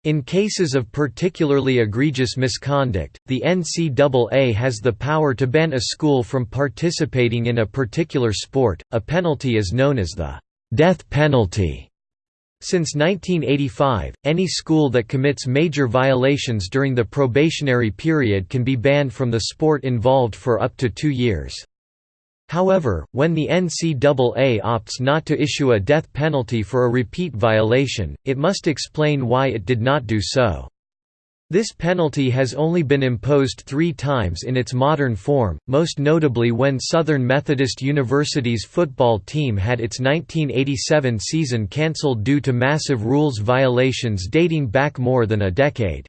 [SPEAKER 1] In cases of particularly egregious misconduct, the NCAA has the power to ban a school from participating in a particular sport. A penalty is known as the death penalty. Since 1985, any school that commits major violations during the probationary period can be banned from the sport involved for up to two years. However, when the NCAA opts not to issue a death penalty for a repeat violation, it must explain why it did not do so. This penalty has only been imposed three times in its modern form, most notably when Southern Methodist University's football team had its 1987 season cancelled due to massive rules violations dating back more than a decade.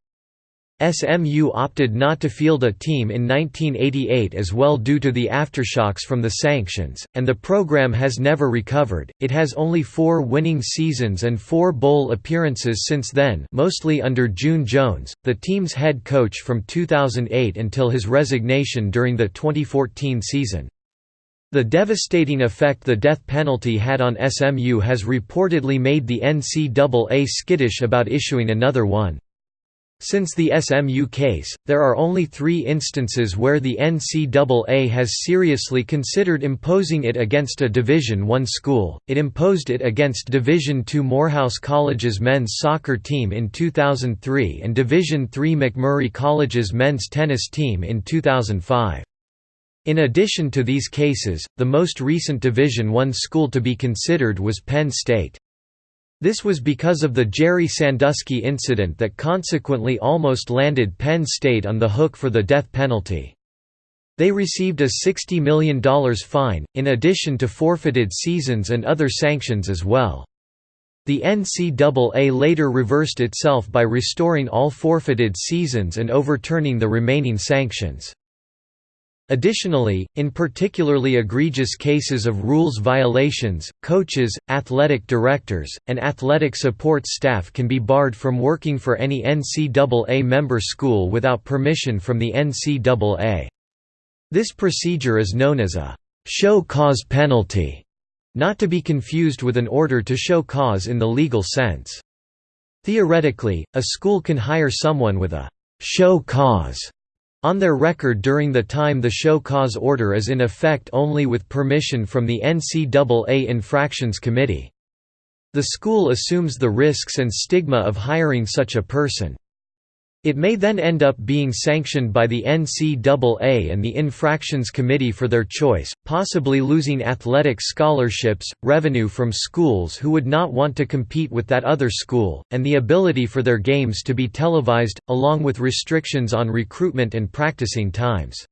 [SPEAKER 1] SMU opted not to field a team in 1988 as well due to the aftershocks from the sanctions, and the program has never recovered. It has only four winning seasons and four bowl appearances since then, mostly under June Jones, the team's head coach from 2008 until his resignation during the 2014 season. The devastating effect the death penalty had on SMU has reportedly made the NCAA skittish about issuing another one. Since the SMU case, there are only three instances where the NCAA has seriously considered imposing it against a Division I school. It imposed it against Division II Morehouse College's men's soccer team in 2003 and Division III McMurry College's men's tennis team in 2005. In addition to these cases, the most recent Division I school to be considered was Penn State. This was because of the Jerry Sandusky incident that consequently almost landed Penn State on the hook for the death penalty. They received a $60 million fine, in addition to forfeited seasons and other sanctions as well. The NCAA later reversed itself by restoring all forfeited seasons and overturning the remaining sanctions. Additionally, in particularly egregious cases of rules violations, coaches, athletic directors, and athletic support staff can be barred from working for any NCAA member school without permission from the NCAA. This procedure is known as a show cause penalty, not to be confused with an order to show cause in the legal sense. Theoretically, a school can hire someone with a show cause on their record during the time the show cause order is in effect only with permission from the NCAA Infractions Committee. The school assumes the risks and stigma of hiring such a person. It may then end up being sanctioned by the NCAA and the Infractions Committee for their choice, possibly losing athletic scholarships, revenue from schools who would not want to compete with that other school, and the ability for their games to be televised, along with restrictions on recruitment and practicing times.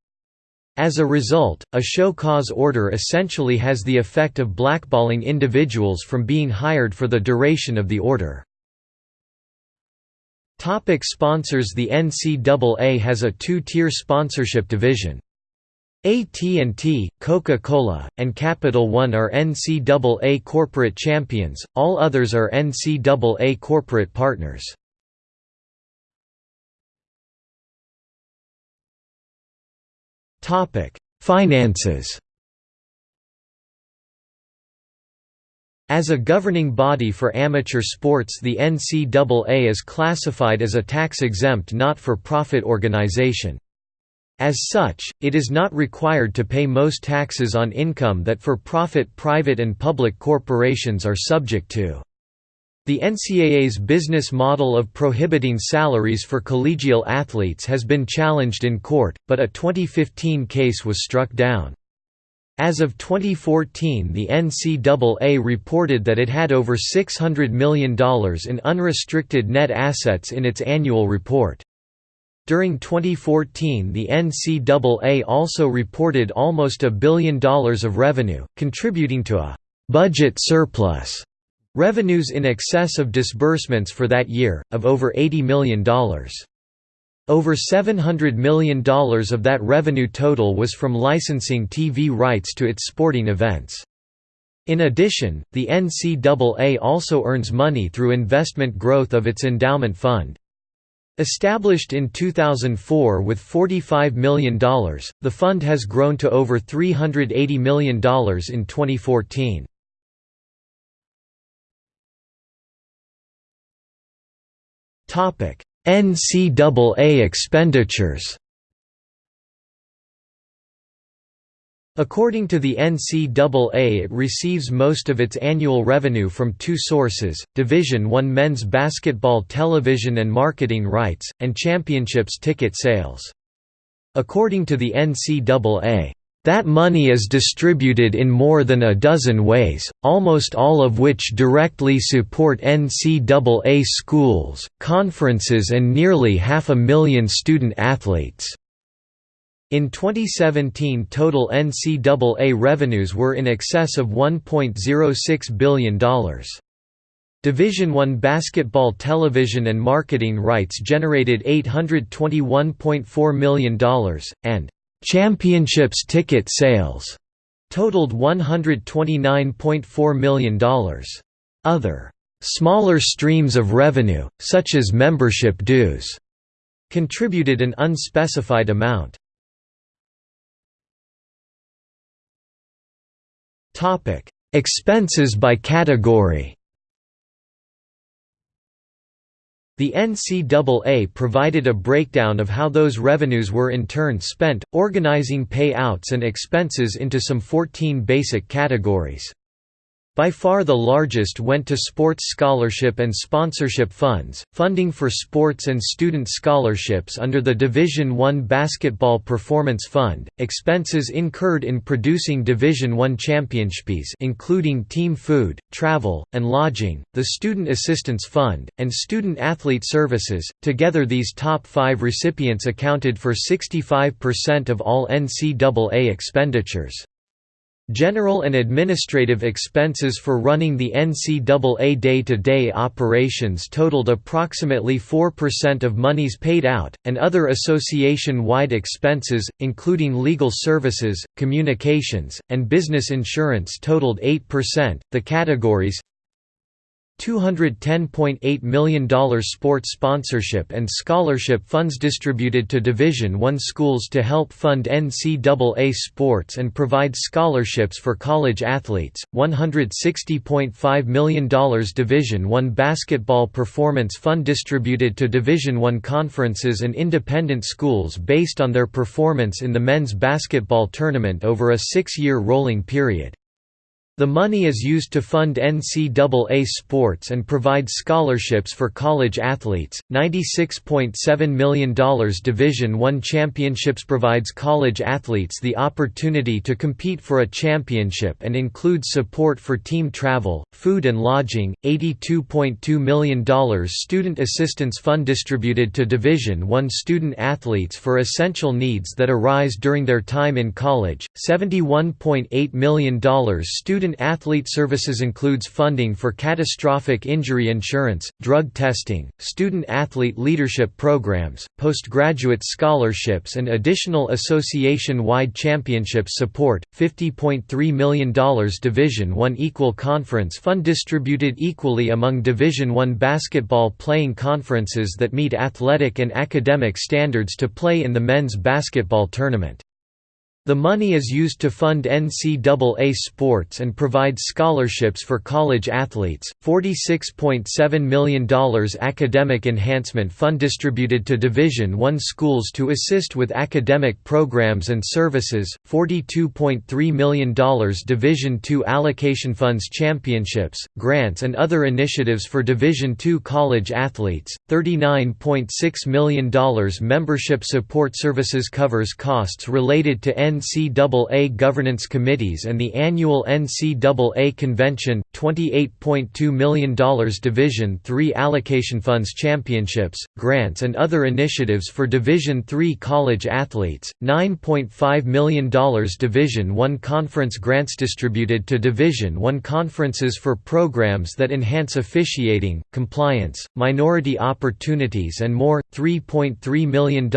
[SPEAKER 1] As a result, a show cause order essentially has the effect of blackballing individuals from being hired for the duration of the order. Topic sponsors The NCAA has a two-tier sponsorship division. AT&T, Coca-Cola, and Capital One are NCAA corporate champions, all others are NCAA corporate partners. Finances As a governing body for amateur sports the NCAA is classified as a tax-exempt not-for-profit organization. As such, it is not required to pay most taxes on income that for-profit private and public corporations are subject to. The NCAA's business model of prohibiting salaries for collegial athletes has been challenged in court, but a 2015 case was struck down. As of 2014 the NCAA reported that it had over $600 million in unrestricted net assets in its annual report. During 2014 the NCAA also reported almost a billion dollars of revenue, contributing to a «budget surplus» revenues in excess of disbursements for that year, of over $80 million. Over $700 million of that revenue total was from licensing TV rights to its sporting events. In addition, the NCAA also earns money through investment growth of its endowment fund. Established in 2004 with $45 million, the fund has grown to over $380 million in 2014. Topic: NCAA expenditures According to the NCAA it receives most of its annual revenue from two sources, Division I men's basketball television and marketing rights, and championships ticket sales. According to the NCAA, that money is distributed in more than a dozen ways, almost all of which directly support NCAA schools, conferences and nearly half a million student athletes. In 2017 total NCAA revenues were in excess of $1.06 billion. Division I basketball television and marketing rights generated $821.4 million, and Championships ticket sales totaled $129.4 million. Other smaller streams of revenue, such as membership dues, contributed an unspecified amount. Expenses by category The NCAA provided a breakdown of how those revenues were in turn spent, organizing payouts and expenses into some 14 basic categories. By far the largest went to sports scholarship and sponsorship funds, funding for sports and student scholarships under the Division I Basketball Performance Fund, expenses incurred in producing Division I championships including team food, travel, and lodging, the Student Assistance Fund, and Student Athlete Services. Together these top five recipients accounted for 65% of all NCAA expenditures. General and administrative expenses for running the NCAA day-to-day -day operations totaled approximately 4% of monies paid out, and other association-wide expenses, including legal services, communications, and business insurance totaled 8%. The categories $210.8 million sports sponsorship and scholarship funds distributed to Division I schools to help fund NCAA sports and provide scholarships for college athletes, $160.5 million Division I basketball performance fund distributed to Division I conferences and independent schools based on their performance in the men's basketball tournament over a six-year rolling period. The money is used to fund NCAA sports and provide scholarships for college athletes. $96.7 million Division I championships provides college athletes the opportunity to compete for a championship and includes support for team travel, food and lodging. $82.2 million Student Assistance Fund distributed to Division I student athletes for essential needs that arise during their time in college. $71.8 million Student Student-Athlete Services includes funding for catastrophic injury insurance, drug testing, student-athlete leadership programs, postgraduate scholarships and additional association-wide championship support. $50.3 million Division I Equal Conference Fund distributed equally among Division I basketball playing conferences that meet athletic and academic standards to play in the men's basketball tournament. The money is used to fund NCAA sports and provide scholarships for college athletes. $46.7 million Academic Enhancement Fund distributed to Division I schools to assist with academic programs and services. $42.3 million Division II Allocation Funds Championships, grants, and other initiatives for Division II college athletes. $39.6 million Membership Support Services covers costs related to NCAA governance committees and the annual NCAA convention, $28.2 million Division III allocation funds championships, grants and other initiatives for Division III college athletes, $9.5 million Division I conference grants distributed to Division I conferences for programs that enhance officiating, compliance, minority opportunities and more, $3.3 million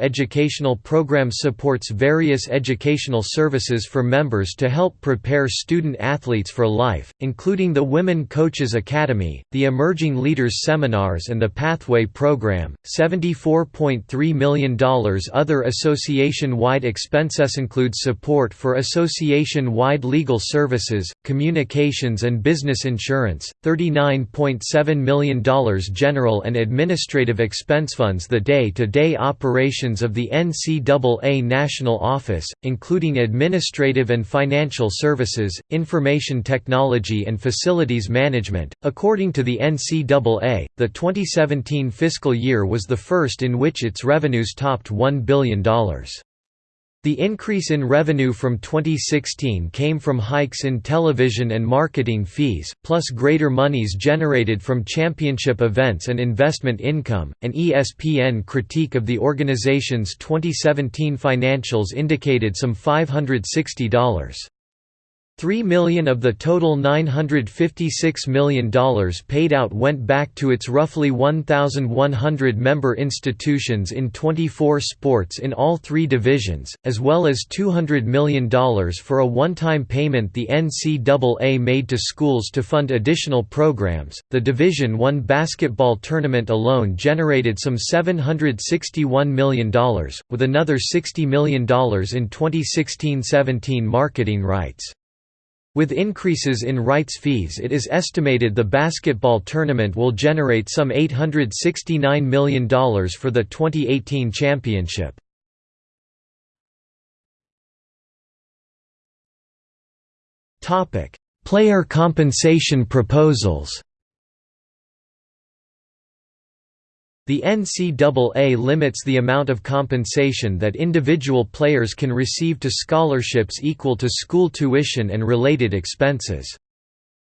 [SPEAKER 1] Educational program supports various educational services for members to help prepare student athletes for life, including the Women Coaches Academy, the Emerging Leaders Seminars and the Pathway Program. $74.3 million Other association-wide expenses include support for association-wide legal services, communications and business insurance, $39.7 million General and administrative expense funds the day-to-day operations of the NCAA National Office, including administrative and financial services, information technology and facilities management. According to the NCAA, the 2017 fiscal year was the first in which its revenues topped $1 billion. The increase in revenue from 2016 came from hikes in television and marketing fees, plus greater monies generated from championship events and investment income. An ESPN critique of the organization's 2017 financials indicated some $560 3 million of the total $956 million paid out went back to its roughly 1,100 member institutions in 24 sports in all three divisions, as well as $200 million for a one-time payment the NCAA made to schools to fund additional programs. The Division I basketball tournament alone generated some $761 million, with another $60 million in 2016-17 marketing rights. With increases in rights fees it is estimated the basketball tournament will generate some $869 million for the 2018 championship. Player compensation proposals The NCAA limits the amount of compensation that individual players can receive to scholarships equal to school tuition and related expenses.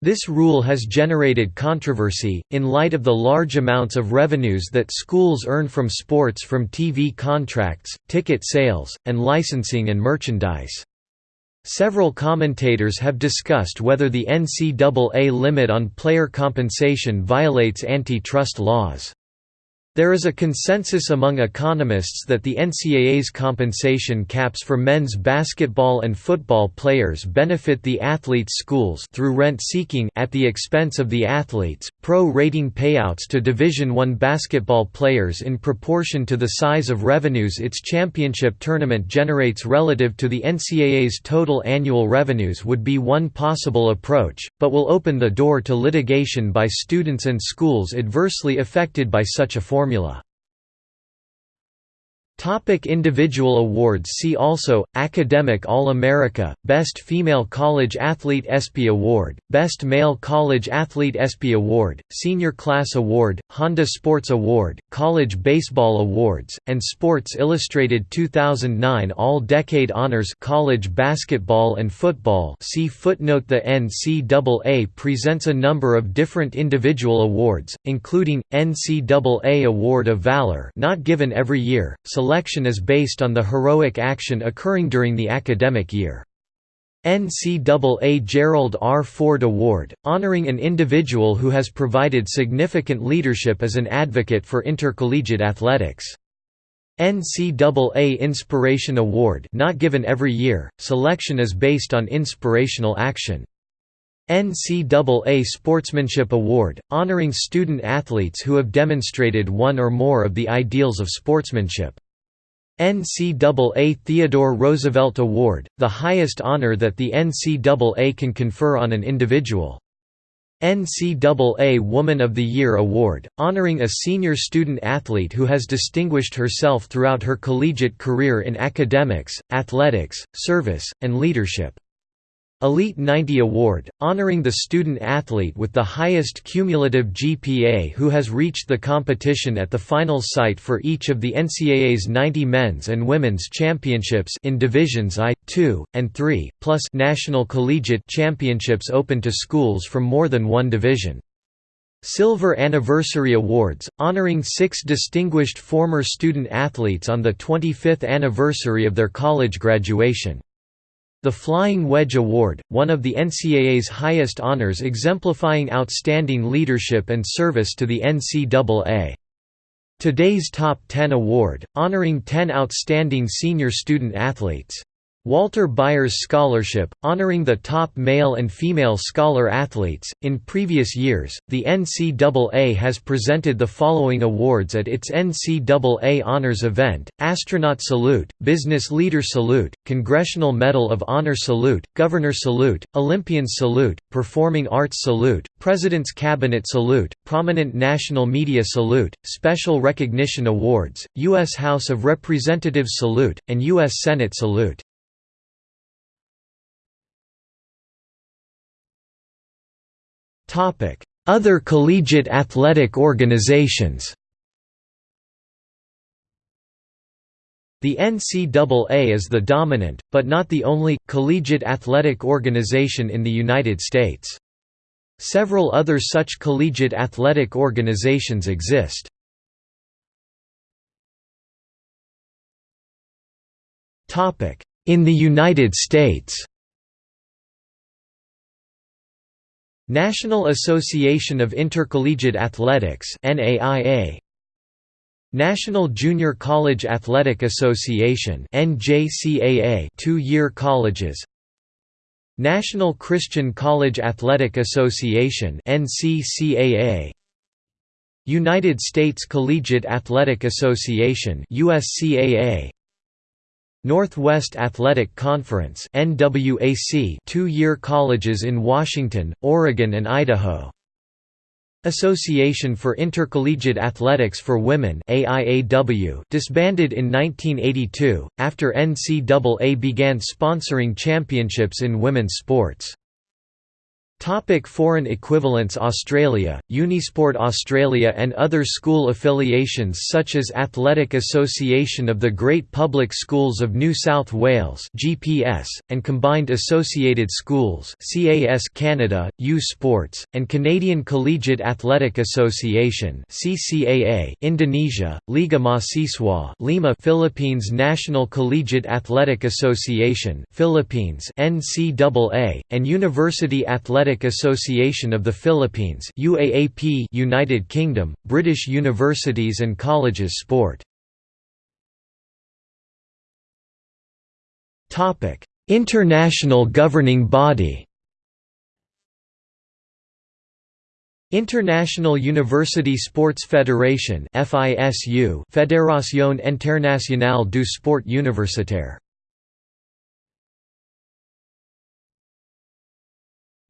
[SPEAKER 1] This rule has generated controversy, in light of the large amounts of revenues that schools earn from sports from TV contracts, ticket sales, and licensing and merchandise. Several commentators have discussed whether the NCAA limit on player compensation violates antitrust laws. There is a consensus among economists that the NCAA's compensation caps for men's basketball and football players benefit the athletes' schools through rent-seeking at the expense of the athletes, pro-rating payouts to Division I basketball players in proportion to the size of revenues its championship tournament generates relative to the NCAA's total annual revenues would be one possible approach, but will open the door to litigation by students and schools adversely affected by such a formula formula. Topic individual awards See also, Academic All-America, Best Female College Athlete ESPY Award, Best Male College Athlete ESPY Award, Senior Class Award, Honda Sports Award, College Baseball Awards, and Sports Illustrated 2009 All-Decade Honors College Basketball and Football see footnote The NCAA presents a number of different individual awards, including, NCAA Award of Valor not given every year, selection is based on the heroic action occurring during the academic year. NCAA Gerald R. Ford Award, honoring an individual who has provided significant leadership as an advocate for intercollegiate athletics. NCAA Inspiration Award not given every year, selection is based on inspirational action. NCAA Sportsmanship Award, honoring student athletes who have demonstrated one or more of the ideals of sportsmanship. NCAA Theodore Roosevelt Award, the highest honor that the NCAA can confer on an individual. NCAA Woman of the Year Award, honoring a senior student athlete who has distinguished herself throughout her collegiate career in academics, athletics, service, and leadership. Elite 90 Award, honoring the student athlete with the highest cumulative GPA who has reached the competition at the final site for each of the NCAA's 90 men's and women's championships in divisions I, II, and III, plus national collegiate championships open to schools from more than one division. Silver Anniversary Awards, honoring six distinguished former student athletes on the 25th anniversary of their college graduation. The Flying Wedge Award, one of the NCAA's highest honors exemplifying outstanding leadership and service to the NCAA. Today's Top 10 Award, honoring 10 outstanding senior student athletes. Walter Byers Scholarship, honoring the top male and female scholar athletes. In previous years, the NCAA has presented the following awards at its NCAA Honors event Astronaut Salute, Business Leader Salute, Congressional Medal of Honor Salute, Governor Salute, Olympian Salute, Performing Arts Salute, President's Cabinet Salute, Prominent National Media Salute, Special Recognition Awards, U.S. House of Representatives Salute, and U.S. Senate Salute. Other collegiate athletic organizations The NCAA is the dominant, but not the only, collegiate athletic organization in the United States. Several other such collegiate athletic organizations exist. In the United States National Association of Intercollegiate Athletics NAIA National Junior College Athletic Association NJCAA 2-year colleges. National Christian College Athletic Association NCCAA United States Collegiate Athletic Association USCAA Northwest Athletic Conference two-year colleges in Washington, Oregon and Idaho Association for Intercollegiate Athletics for Women disbanded in 1982, after NCAA began sponsoring championships in women's sports. Topic foreign equivalents Australia, Unisport Australia and other school affiliations such as Athletic Association of the Great Public Schools of New South Wales GPS, and Combined Associated Schools CAS Canada, U Sports, and Canadian Collegiate Athletic Association CCAA Indonesia, Liga Mahasiswa Lima Philippines National Collegiate Athletic Association Philippines NCAA, and University Athletic Athletic Association of the Philippines UAAP United Kingdom, British Universities and Colleges Sport. International governing body. International University Sports Federation FISU Fédération Internationale du Sport Universitaire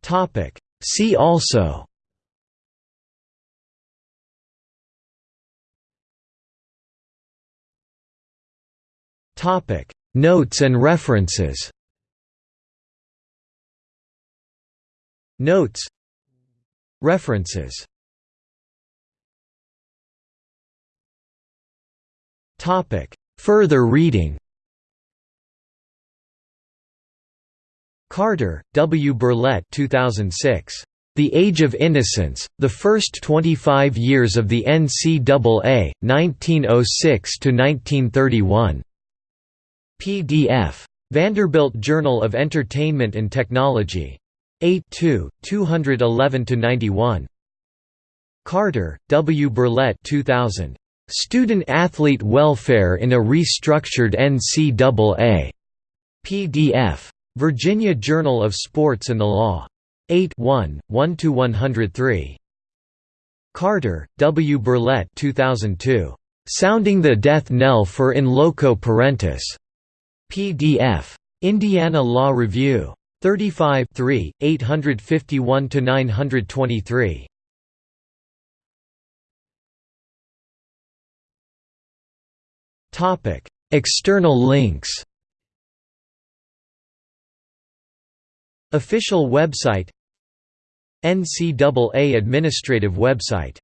[SPEAKER 1] Topic. See also. Topic. Notes and references. Notes. References. Topic. Further reading Carter, W. Burlette 2006. The Age of Innocence, The First 25 Years of the NCAA, 1906–1931. PDF. Vanderbilt Journal of Entertainment and Technology. 8 211–91. Carter, W. Burlette 2000. Student-Athlete Welfare in a Restructured NCAA. PDF. Virginia Journal of Sports and the Law. 8 1, 1–103. Carter, W. Burlette 2002. Sounding the Death Knell for In Loco Parentis. PDF. Indiana Law Review. 35 3, 851–923. External links Official website NCAA administrative website